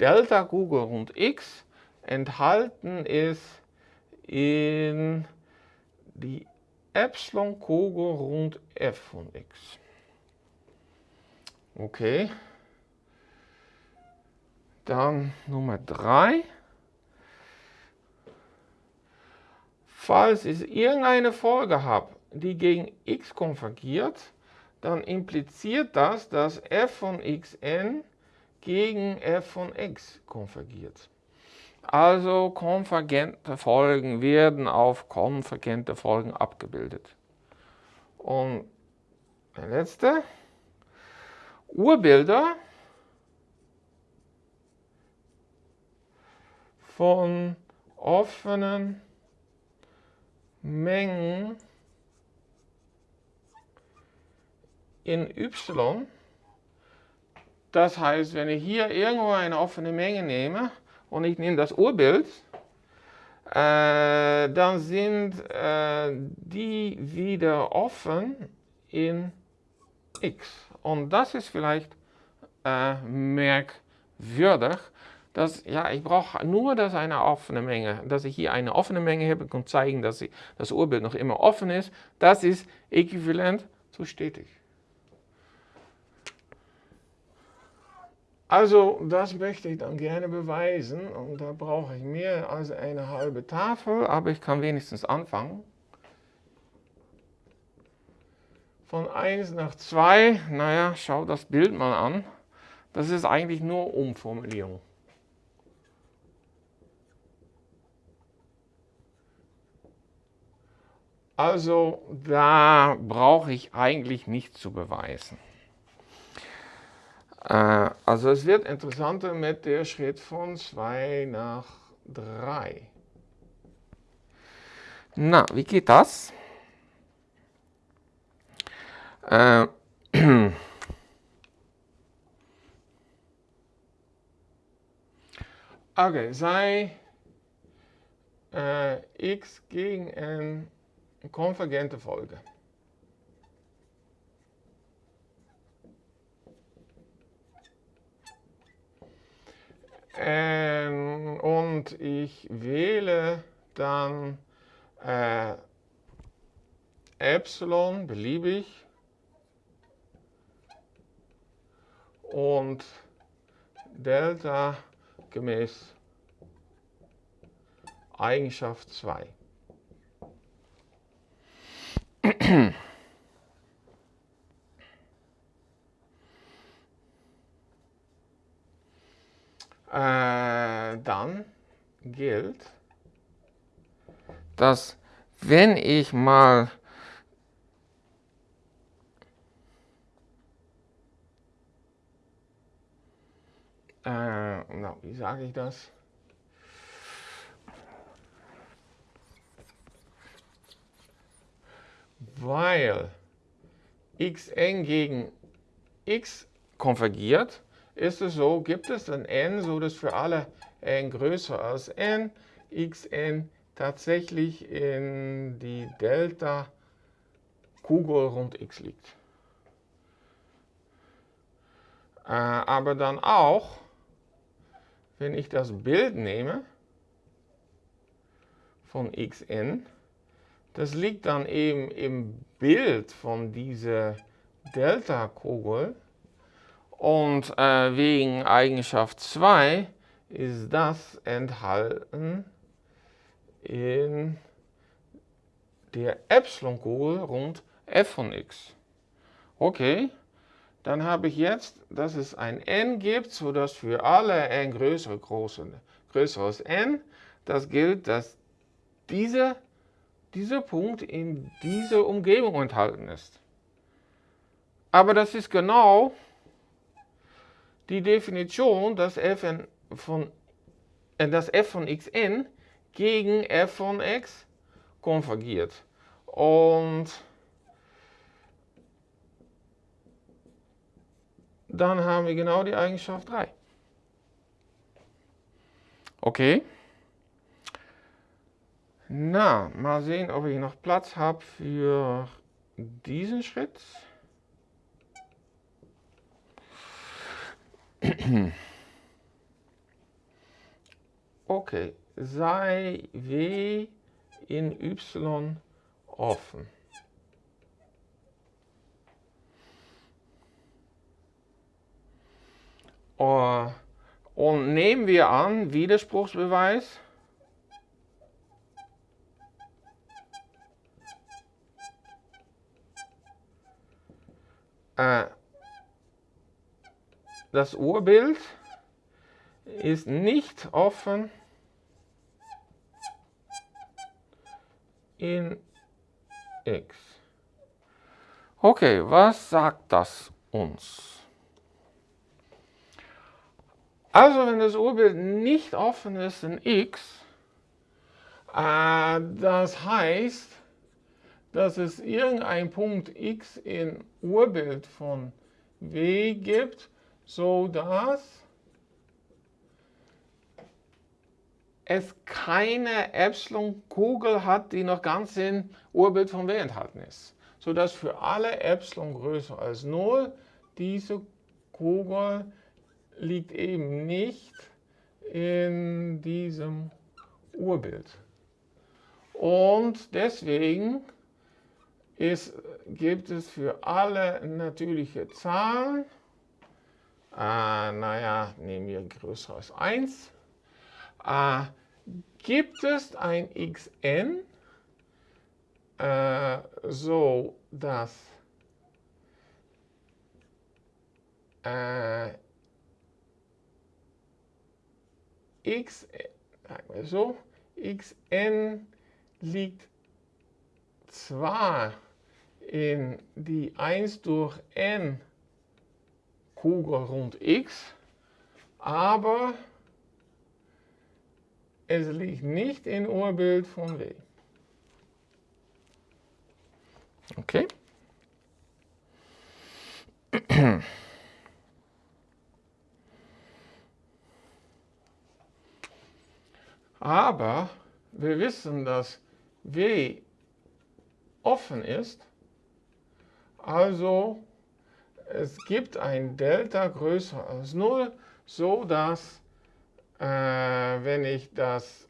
Delta-Kugel rund x enthalten ist in die Epsilon-Kugel rund f von x. Okay. Dann Nummer 3. Falls ich irgendeine Folge habe, die gegen x konvergiert, dann impliziert das, dass f von xn gegen f von x konvergiert. Also konvergente Folgen werden auf konvergente Folgen abgebildet. Und der letzte, Urbilder von offenen Mengen in y. Das heißt, wenn ich hier irgendwo eine offene Menge nehme und ich nehme das Urbild, äh, dann sind äh, die wieder offen in x. Und das ist vielleicht äh, merkwürdig, dass ja, ich brauche nur, dass eine offene Menge, dass ich hier eine offene Menge habe und zeigen, dass ich, das Urbild noch immer offen ist. Das ist äquivalent zu stetig. Also das möchte ich dann gerne beweisen und da brauche ich mehr als eine halbe Tafel, aber ich kann wenigstens anfangen. Von 1 nach 2, naja, schau das Bild mal an. Das ist eigentlich nur Umformulierung. Also da brauche ich eigentlich nicht zu beweisen. Äh, also es wird interessanter mit der Schritt von 2 nach 3. Na, wie geht das? Äh, okay, sei äh, x gegen n konvergente Folge. Ähm, und ich wähle dann äh, Epsilon beliebig und Delta gemäß Eigenschaft 2. äh, dann gilt, dass wenn ich mal äh, na, wie sage ich das? Weil xn gegen x konvergiert, ist es so, gibt es ein n, so dass für alle n größer als n, xn tatsächlich in die Delta Kugel rund x liegt. Äh, aber dann auch, wenn ich das Bild nehme von xn, das liegt dann eben im Bild von dieser Delta-Kugel und äh, wegen Eigenschaft 2 ist das enthalten in der Epsilon-Kugel rund f von x. Okay, dann habe ich jetzt, dass es ein n gibt, sodass für alle n größere, große, größer als n, das gilt, dass diese, dieser Punkt in dieser Umgebung enthalten ist. Aber das ist genau die Definition, dass f von, äh, dass f von xn gegen f von x konvergiert. Und dann haben wir genau die Eigenschaft 3. Okay. Na, mal sehen, ob ich noch Platz habe für diesen Schritt. Okay, sei W in Y offen. Uh, und nehmen wir an, Widerspruchsbeweis. Äh, das Urbild ist nicht offen in x. Okay, was sagt das uns? Also wenn das Urbild nicht offen ist in x, äh, das heißt, dass es irgendein Punkt x in Urbild von w gibt, so dass es keine Epsilon-Kugel hat, die noch ganz in Urbild von W enthalten ist. Sodass für alle Epsilon größer als 0 diese Kugel liegt eben nicht in diesem Urbild. Und deswegen ist, gibt es für alle natürliche Zahlen, äh, naja, nehmen wir größer als 1, äh, gibt es ein xn, äh, so dass äh, x, so, xn liegt zwar die 1 durch n Kugel rund x, aber es liegt nicht in Urbild von W. Okay. Aber wir wissen, dass W offen ist, also es gibt ein Delta größer als 0, so dass äh, wenn ich das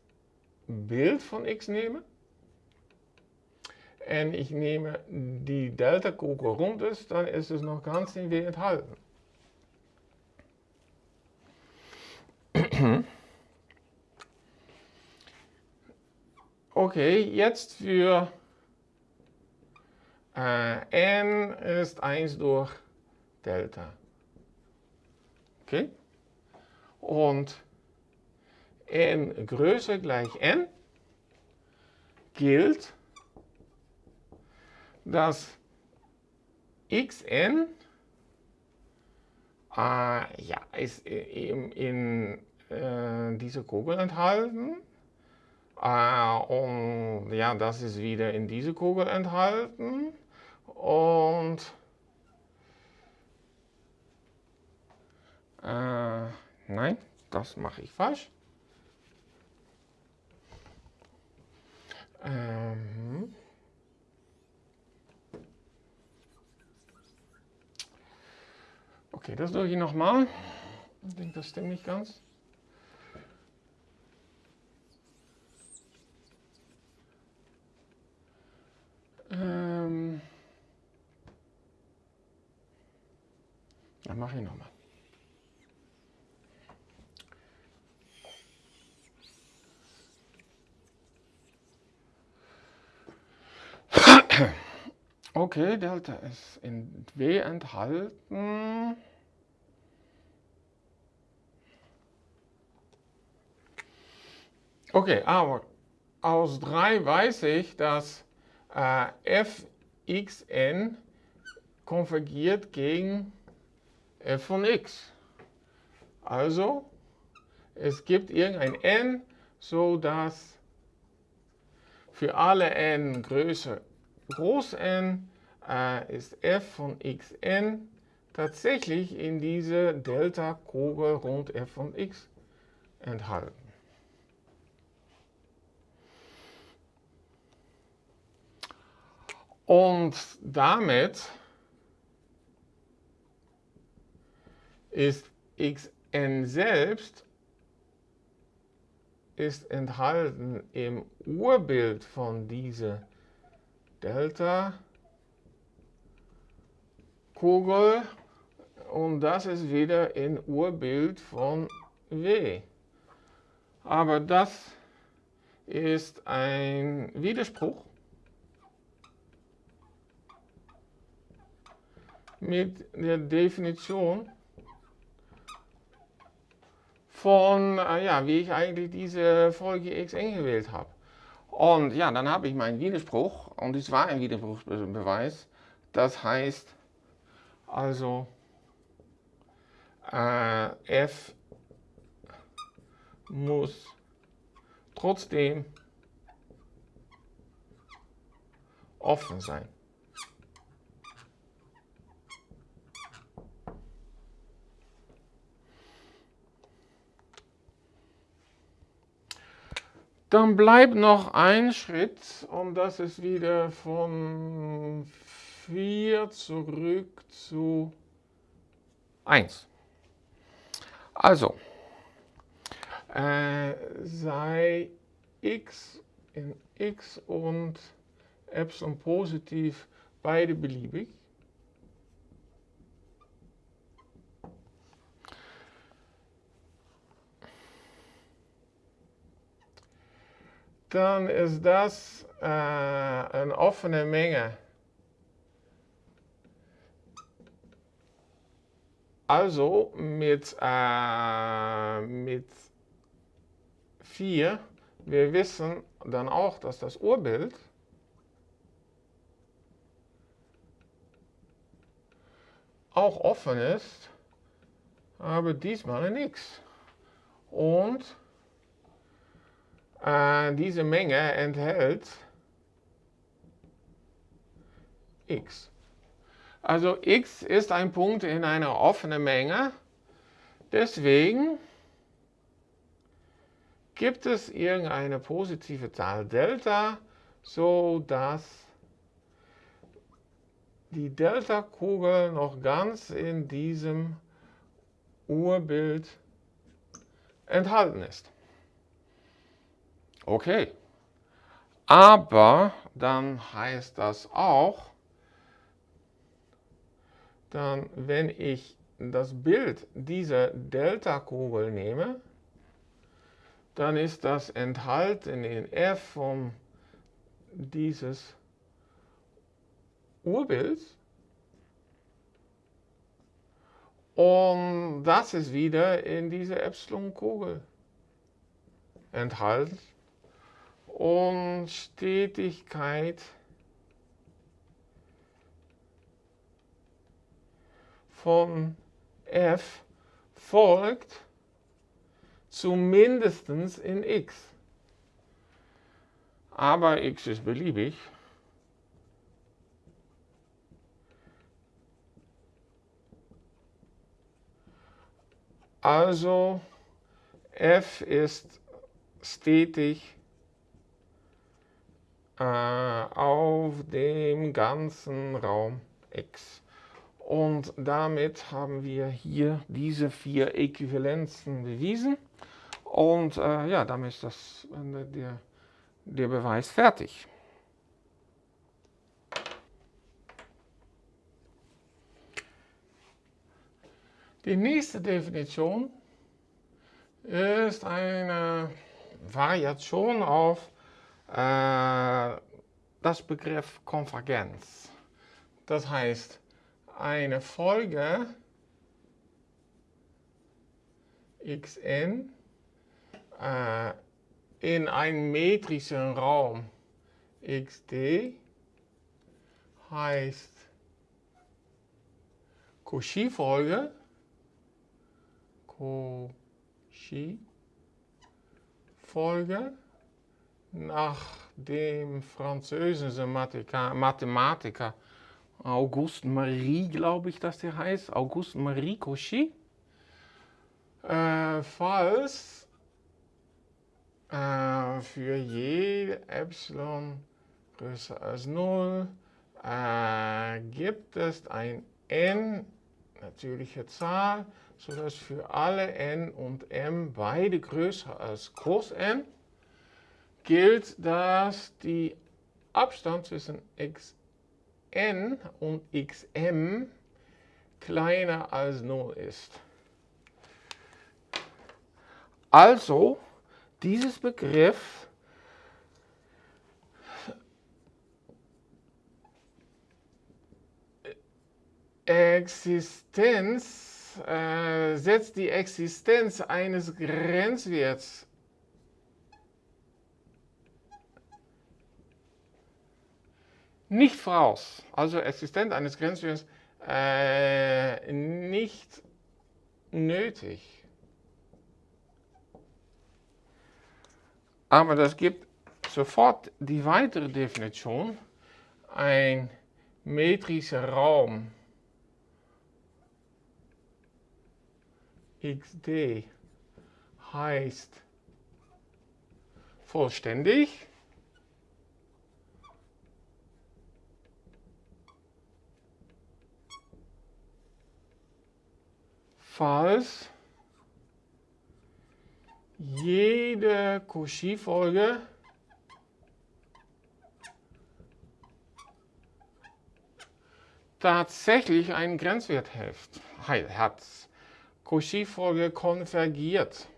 Bild von x nehme und ich nehme die Delta-Kugel rund ist, dann ist es noch ganz in W enthalten. Okay, jetzt für n ist 1 durch Delta. Okay? Und n größer gleich n gilt, dass xn äh, ja, ist in, in äh, dieser Kugel enthalten äh, und ja, das ist wieder in diese Kugel enthalten und äh, nein, das mache ich falsch. Ähm, okay, das durch ich nochmal. Ich denke, das stimmt nicht ganz. Ähm, dann mache ich nochmal. Okay, Delta ist in W enthalten. Okay, aber aus 3 weiß ich, dass äh, fxn konvergiert gegen f von x. Also, es gibt irgendein n, so dass für alle n größer groß n äh, ist f von xn tatsächlich in diese Delta-Kugel rund f von x enthalten. Und damit ist xn selbst ist enthalten im Urbild von dieser Delta Kugel und das ist wieder ein Urbild von W. Aber das ist ein Widerspruch mit der Definition von, äh, ja, wie ich eigentlich diese Folge xn gewählt habe. Und ja, dann habe ich meinen Widerspruch und es war ein Widerspruchsbeweis. Das heißt also äh, f muss trotzdem offen sein. Dann bleibt noch ein Schritt und das ist wieder von 4 zurück zu 1. Also, äh, sei x in x und Epsilon positiv beide beliebig. Dann ist das äh, eine offene Menge. Also mit, äh, mit 4, wir wissen dann auch, dass das Urbild auch offen ist, aber diesmal X. Und diese Menge enthält x. Also x ist ein Punkt in einer offenen Menge. Deswegen gibt es irgendeine positive Zahl Delta, so dass die Delta-Kugel noch ganz in diesem Urbild enthalten ist. Okay, aber dann heißt das auch, dann wenn ich das Bild dieser Delta-Kugel nehme, dann ist das enthalten in f von dieses Urbilds. Und das ist wieder in dieser Epsilon-Kugel enthalten. Und Stetigkeit von f folgt zumindest in x. Aber x ist beliebig. Also f ist stetig äh, auf dem ganzen Raum x. Und damit haben wir hier diese vier Äquivalenzen bewiesen. Und äh, ja, damit ist das, der, der Beweis fertig. Die nächste Definition ist eine Variation auf das Begriff Konvergenz. Das heißt, eine Folge xn äh, in einem metrischen Raum xd heißt Cauchy-Folge Cauchy-Folge nach dem französischen Mathematiker Auguste Marie, glaube ich, dass der heißt, Auguste Marie Cauchy, äh, falls äh, für jede Epsilon größer als 0 äh, gibt es ein n natürliche Zahl, sodass für alle n und m beide größer als groß n gilt, dass die Abstand zwischen xn und xm kleiner als 0 ist. Also, dieses Begriff Existenz äh, setzt die Existenz eines Grenzwerts nicht voraus. Also Existenz eines Grenzwerts äh, nicht nötig. Aber das gibt sofort die weitere Definition. Ein metrischer Raum xd heißt vollständig. Falls jede Cauchy-Folge tatsächlich einen Grenzwert hat. Cauchy-Folge konvergiert.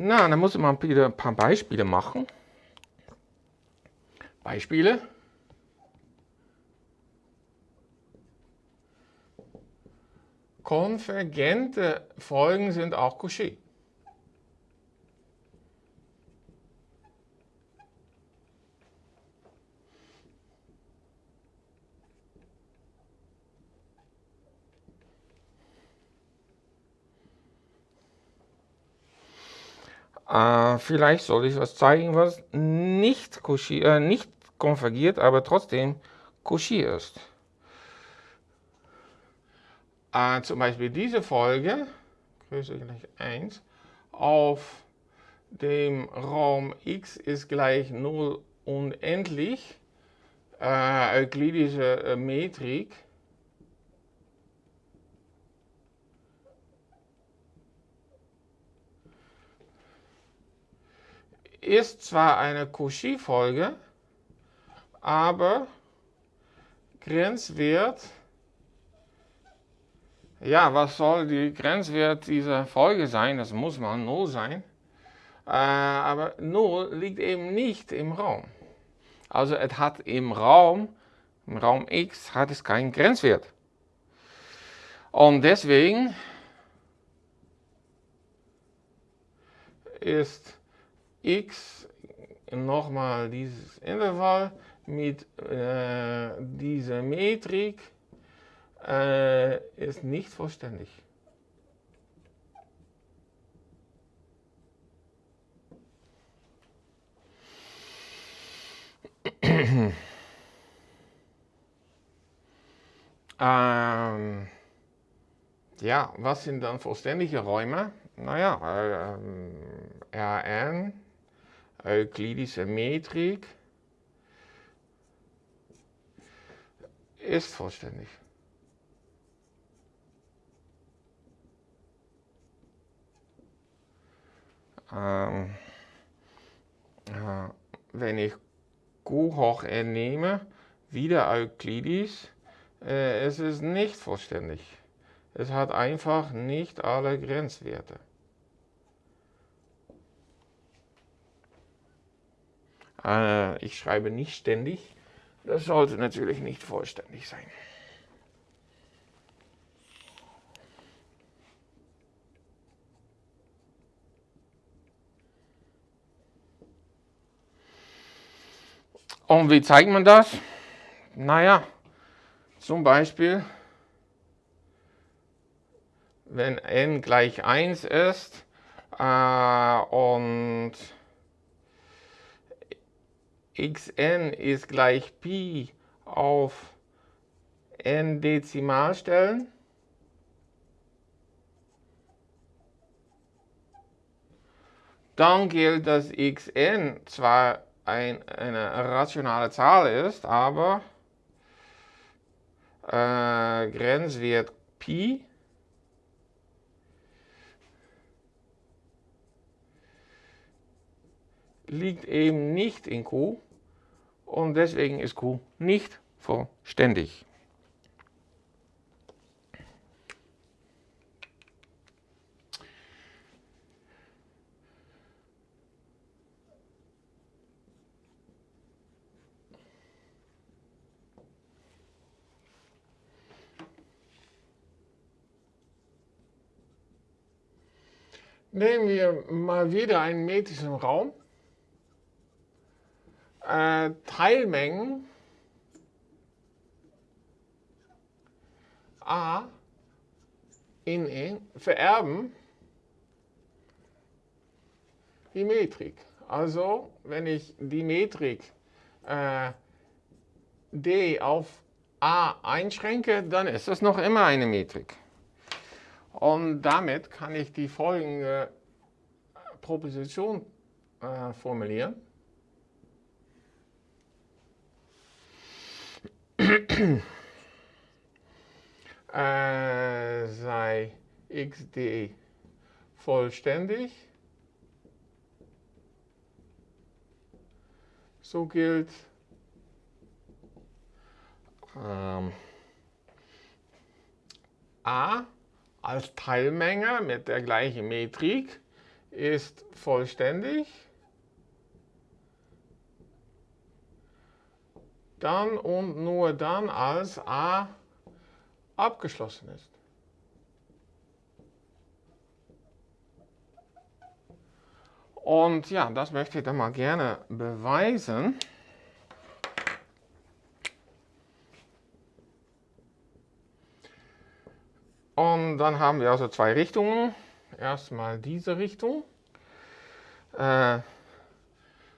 Na, dann muss man wieder ein paar Beispiele machen. Beispiele. Konvergente Folgen sind auch Cauchy. Äh, vielleicht soll ich was zeigen, was nicht, Cauchy, äh, nicht konvergiert, aber trotzdem Cauchy ist. Äh, zum Beispiel diese Folge, Größe gleich 1, auf dem Raum x ist gleich 0 unendlich, äh, euklidische äh, Metrik, ist zwar eine Cauchy-Folge, aber Grenzwert, ja, was soll die Grenzwert dieser Folge sein? Das muss mal 0 sein. Äh, aber 0 liegt eben nicht im Raum. Also es hat im Raum, im Raum x, hat es keinen Grenzwert. Und deswegen ist x nochmal dieses Intervall mit äh, dieser Metrik äh, ist nicht vollständig. ähm, ja, was sind dann vollständige Räume? Naja, äh, Rn euklidische Metrik ist vollständig. Ähm, äh, wenn ich Q hoch n nehme, wieder Euklidis, äh, es ist nicht vollständig. Es hat einfach nicht alle Grenzwerte. Äh, ich schreibe nicht ständig. Das sollte natürlich nicht vollständig sein. Und wie zeigt man das? Naja, zum Beispiel, wenn n gleich 1 ist äh, und xn ist gleich Pi auf n dann gilt, dass xn zwar ein, eine rationale Zahl ist, aber äh, Grenzwert Pi liegt eben nicht in Q und deswegen ist Q nicht vollständig. Nehmen wir mal wieder einen metrischen Raum. Äh, Teilmengen A in E vererben die Metrik. Also, wenn ich die Metrik äh, D auf A einschränke, dann ist das noch immer eine Metrik. Und damit kann ich die folgende Proposition äh, formulieren. Äh, sei xd vollständig. So gilt ähm, a als Teilmenge mit der gleichen Metrik ist vollständig. Dann und nur dann, als A abgeschlossen ist. Und ja, das möchte ich dann mal gerne beweisen. Und dann haben wir also zwei Richtungen. Erstmal diese Richtung. Äh,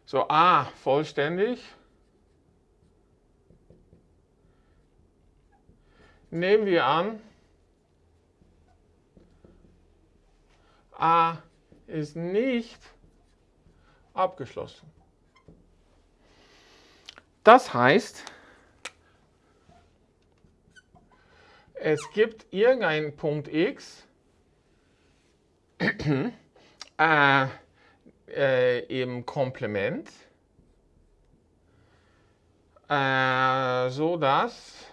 so A vollständig. Nehmen wir an, A ist nicht abgeschlossen. Das heißt, es gibt irgendeinen Punkt x äh, äh, im Komplement, äh, so dass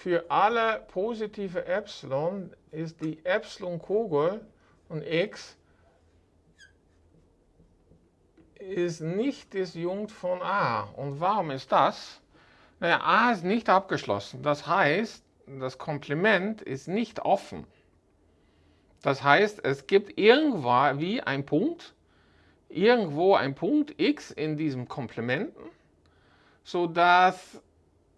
für alle positive Epsilon ist die Epsilon-Kugel und x ist nicht disjunkt von a. Und warum ist das? Naja, a ist nicht abgeschlossen. Das heißt, das Komplement ist nicht offen. Das heißt, es gibt irgendwo wie ein Punkt, irgendwo ein Punkt x in diesem Komplementen, sodass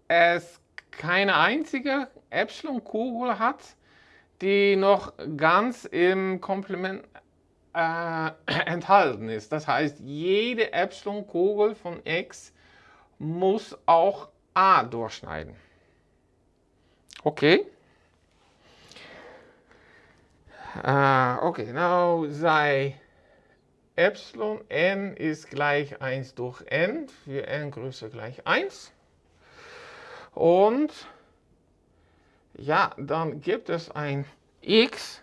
es keine einzige Epsilon-Kugel hat, die noch ganz im Komplement äh, enthalten ist. Das heißt, jede Epsilon-Kugel von x muss auch a durchschneiden. Okay. Uh, okay, now sei Epsilon n ist gleich 1 durch n, für n größer gleich 1. Und ja, dann gibt es ein x,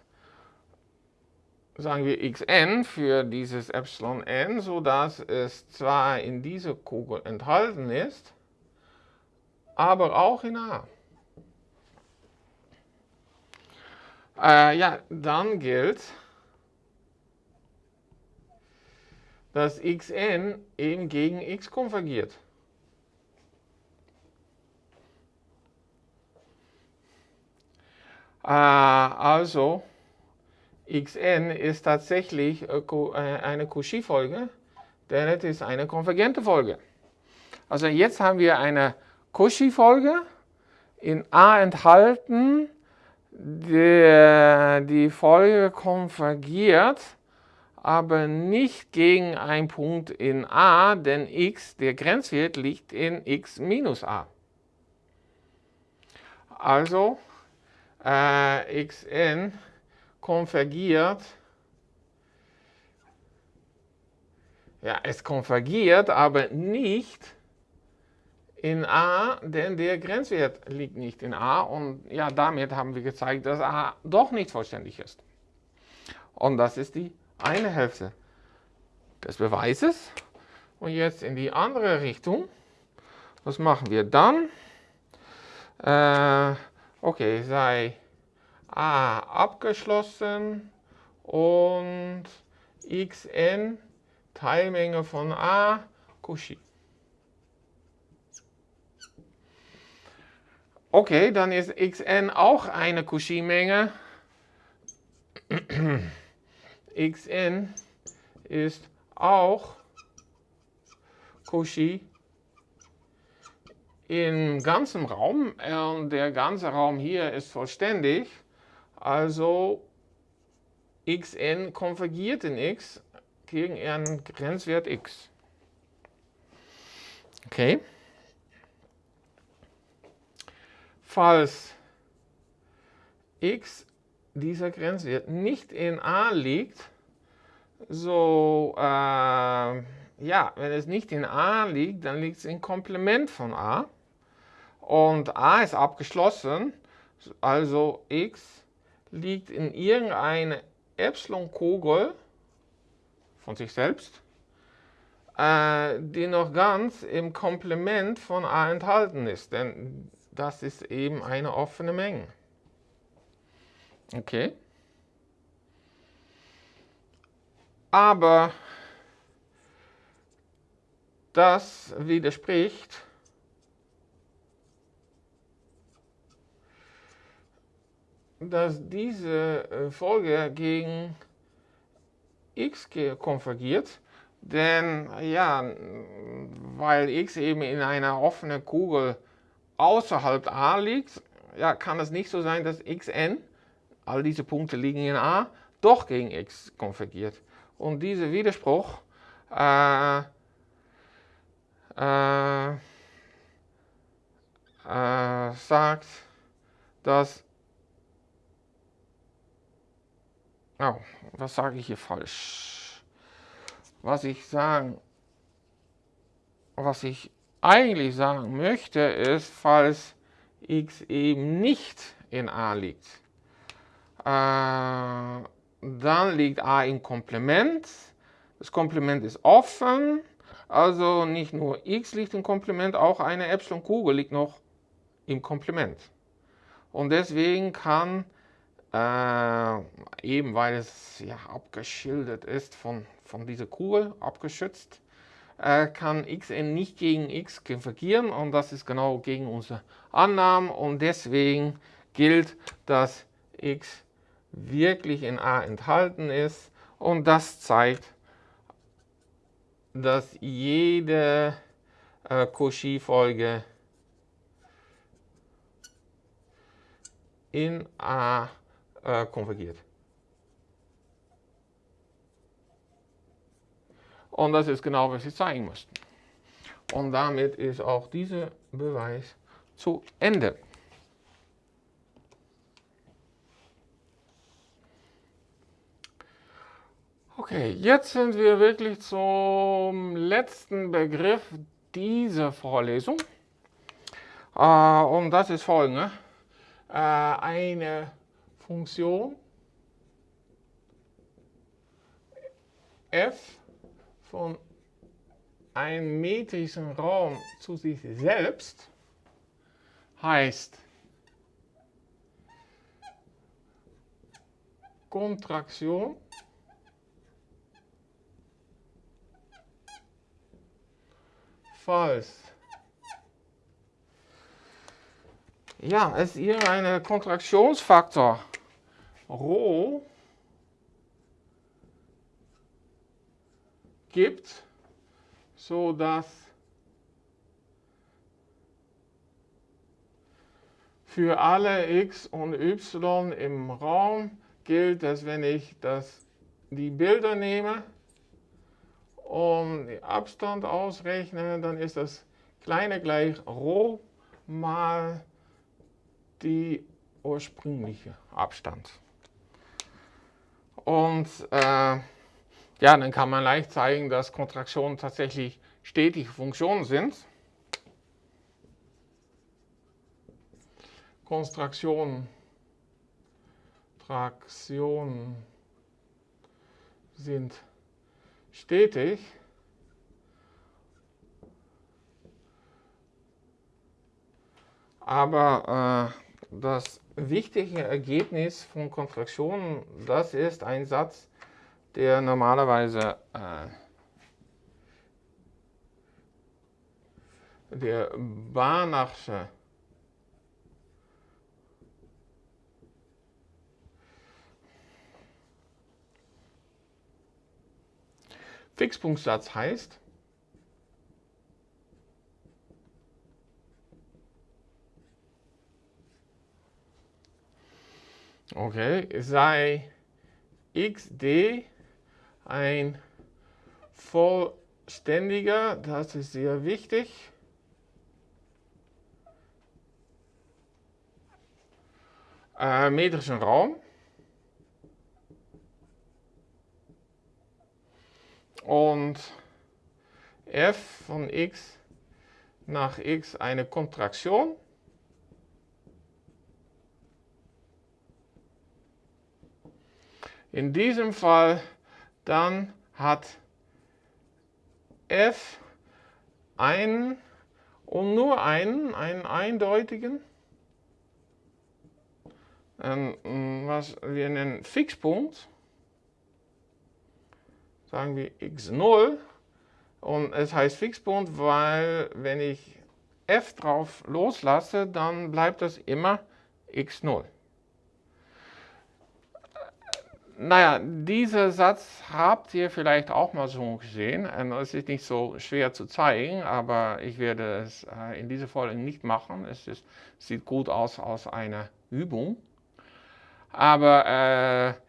sagen wir xn für dieses Epsilon n, sodass es zwar in dieser Kugel enthalten ist, aber auch in A. Äh, ja, dann gilt, dass xn eben gegen x konvergiert. Also, xn ist tatsächlich äh, äh, eine Cauchy-Folge, denn es ist eine konvergente Folge. Also jetzt haben wir eine Cauchy-Folge in A enthalten, der, die Folge konvergiert, aber nicht gegen einen Punkt in a, denn x, der Grenzwert, liegt in x minus a. Also äh, xn konvergiert Ja, es konvergiert, aber nicht in A, denn der Grenzwert liegt nicht in A und ja, damit haben wir gezeigt, dass A doch nicht vollständig ist. Und das ist die eine Hälfte des Beweises. Und jetzt in die andere Richtung. Was machen wir dann? Äh, okay, sei A abgeschlossen und xn Teilmenge von A Cauchy. Okay, dann ist xn auch eine Cauchy-Menge. xn ist auch Cauchy im ganzen Raum. Und der ganze Raum hier ist vollständig. Also xn konvergiert in x gegen einen Grenzwert x. Okay. Falls x dieser Grenzwert nicht in a liegt, so, äh, ja, wenn es nicht in a liegt, dann liegt es im Komplement von a. Und a ist abgeschlossen, also x liegt in irgendeine Epsilon-Kugel von sich selbst, äh, die noch ganz im Komplement von a enthalten ist. Denn das ist eben eine offene Menge. Okay. Aber das widerspricht dass diese äh, Folge gegen x konvergiert, denn ja, weil x eben in einer offenen Kugel außerhalb A liegt, ja, kann es nicht so sein, dass xn, all diese Punkte liegen in A, doch gegen x konvergiert. Und dieser Widerspruch äh, äh, äh, sagt, dass Oh, was sage ich hier falsch? Was ich sagen, was ich eigentlich sagen möchte, ist, falls x eben nicht in a liegt, äh, dann liegt a im Komplement. Das Komplement ist offen, also nicht nur x liegt im Komplement, auch eine Epsilon-Kugel liegt noch im Komplement. Und deswegen kann äh, eben weil es ja abgeschildert ist von, von dieser Kugel, abgeschützt, äh, kann xn nicht gegen x konvergieren und das ist genau gegen unsere Annahmen und deswegen gilt, dass x wirklich in A enthalten ist und das zeigt, dass jede äh, Cauchy-Folge in A äh, konvergiert. Und das ist genau, was Sie zeigen mussten. Und damit ist auch dieser Beweis zu Ende. Okay, jetzt sind wir wirklich zum letzten Begriff dieser Vorlesung. Äh, und das ist folgende. Äh, eine Funktion f von einem metrischen Raum zu sich selbst heißt Kontraktion falls. Ja, es hier einen Kontraktionsfaktor Rho gibt, so dass für alle x und y im Raum gilt, dass wenn ich das, die Bilder nehme und den Abstand ausrechne, dann ist das kleine gleich Rho mal die ursprüngliche Abstand. Und äh, Ja, dann kann man leicht zeigen, dass Kontraktionen tatsächlich stetige Funktionen sind. Konstraktionen, Traktionen sind stetig. Aber äh, das wichtige Ergebnis von Kontraktionen, das ist ein Satz, der normalerweise äh, der Banachsche Fixpunktsatz heißt, okay, sei xd ein vollständiger, das ist sehr wichtig, äh, metrischen Raum. Und f von x nach x eine Kontraktion. In diesem Fall dann hat f einen und nur einen, einen eindeutigen, ähm, was wir nennen Fixpunkt, sagen wir x0 und es heißt Fixpunkt, weil wenn ich f drauf loslasse, dann bleibt das immer x0. Naja, dieser Satz habt ihr vielleicht auch mal so gesehen. Es ist nicht so schwer zu zeigen, aber ich werde es äh, in dieser Folge nicht machen. Es ist, sieht gut aus aus einer Übung. Aber äh,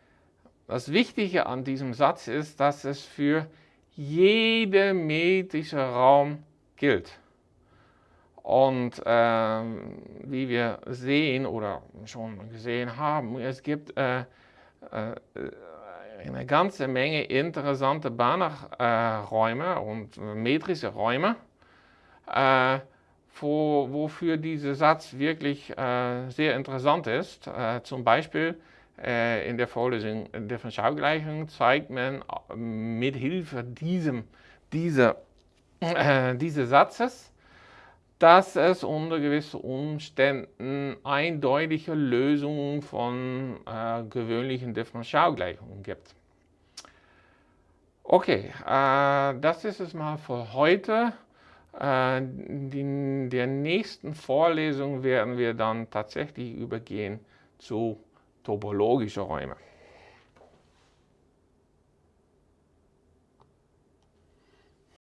das Wichtige an diesem Satz ist, dass es für jeden metrischen Raum gilt. Und äh, wie wir sehen oder schon gesehen haben, es gibt äh, eine ganze Menge interessante Banachräume und metrische Räume, äh, wo, wofür dieser Satz wirklich äh, sehr interessant ist. zum Beispiel in der Vorlesung Differentialgleichung zeigt man mit Hilfe diesem, dieser, äh, dieses Satzes, dass es unter gewissen Umständen eindeutige Lösungen von äh, gewöhnlichen Differentialgleichungen gibt. Okay, äh, das ist es mal für heute. Äh, in der nächsten Vorlesung werden wir dann tatsächlich übergehen zu topologischen Räumen.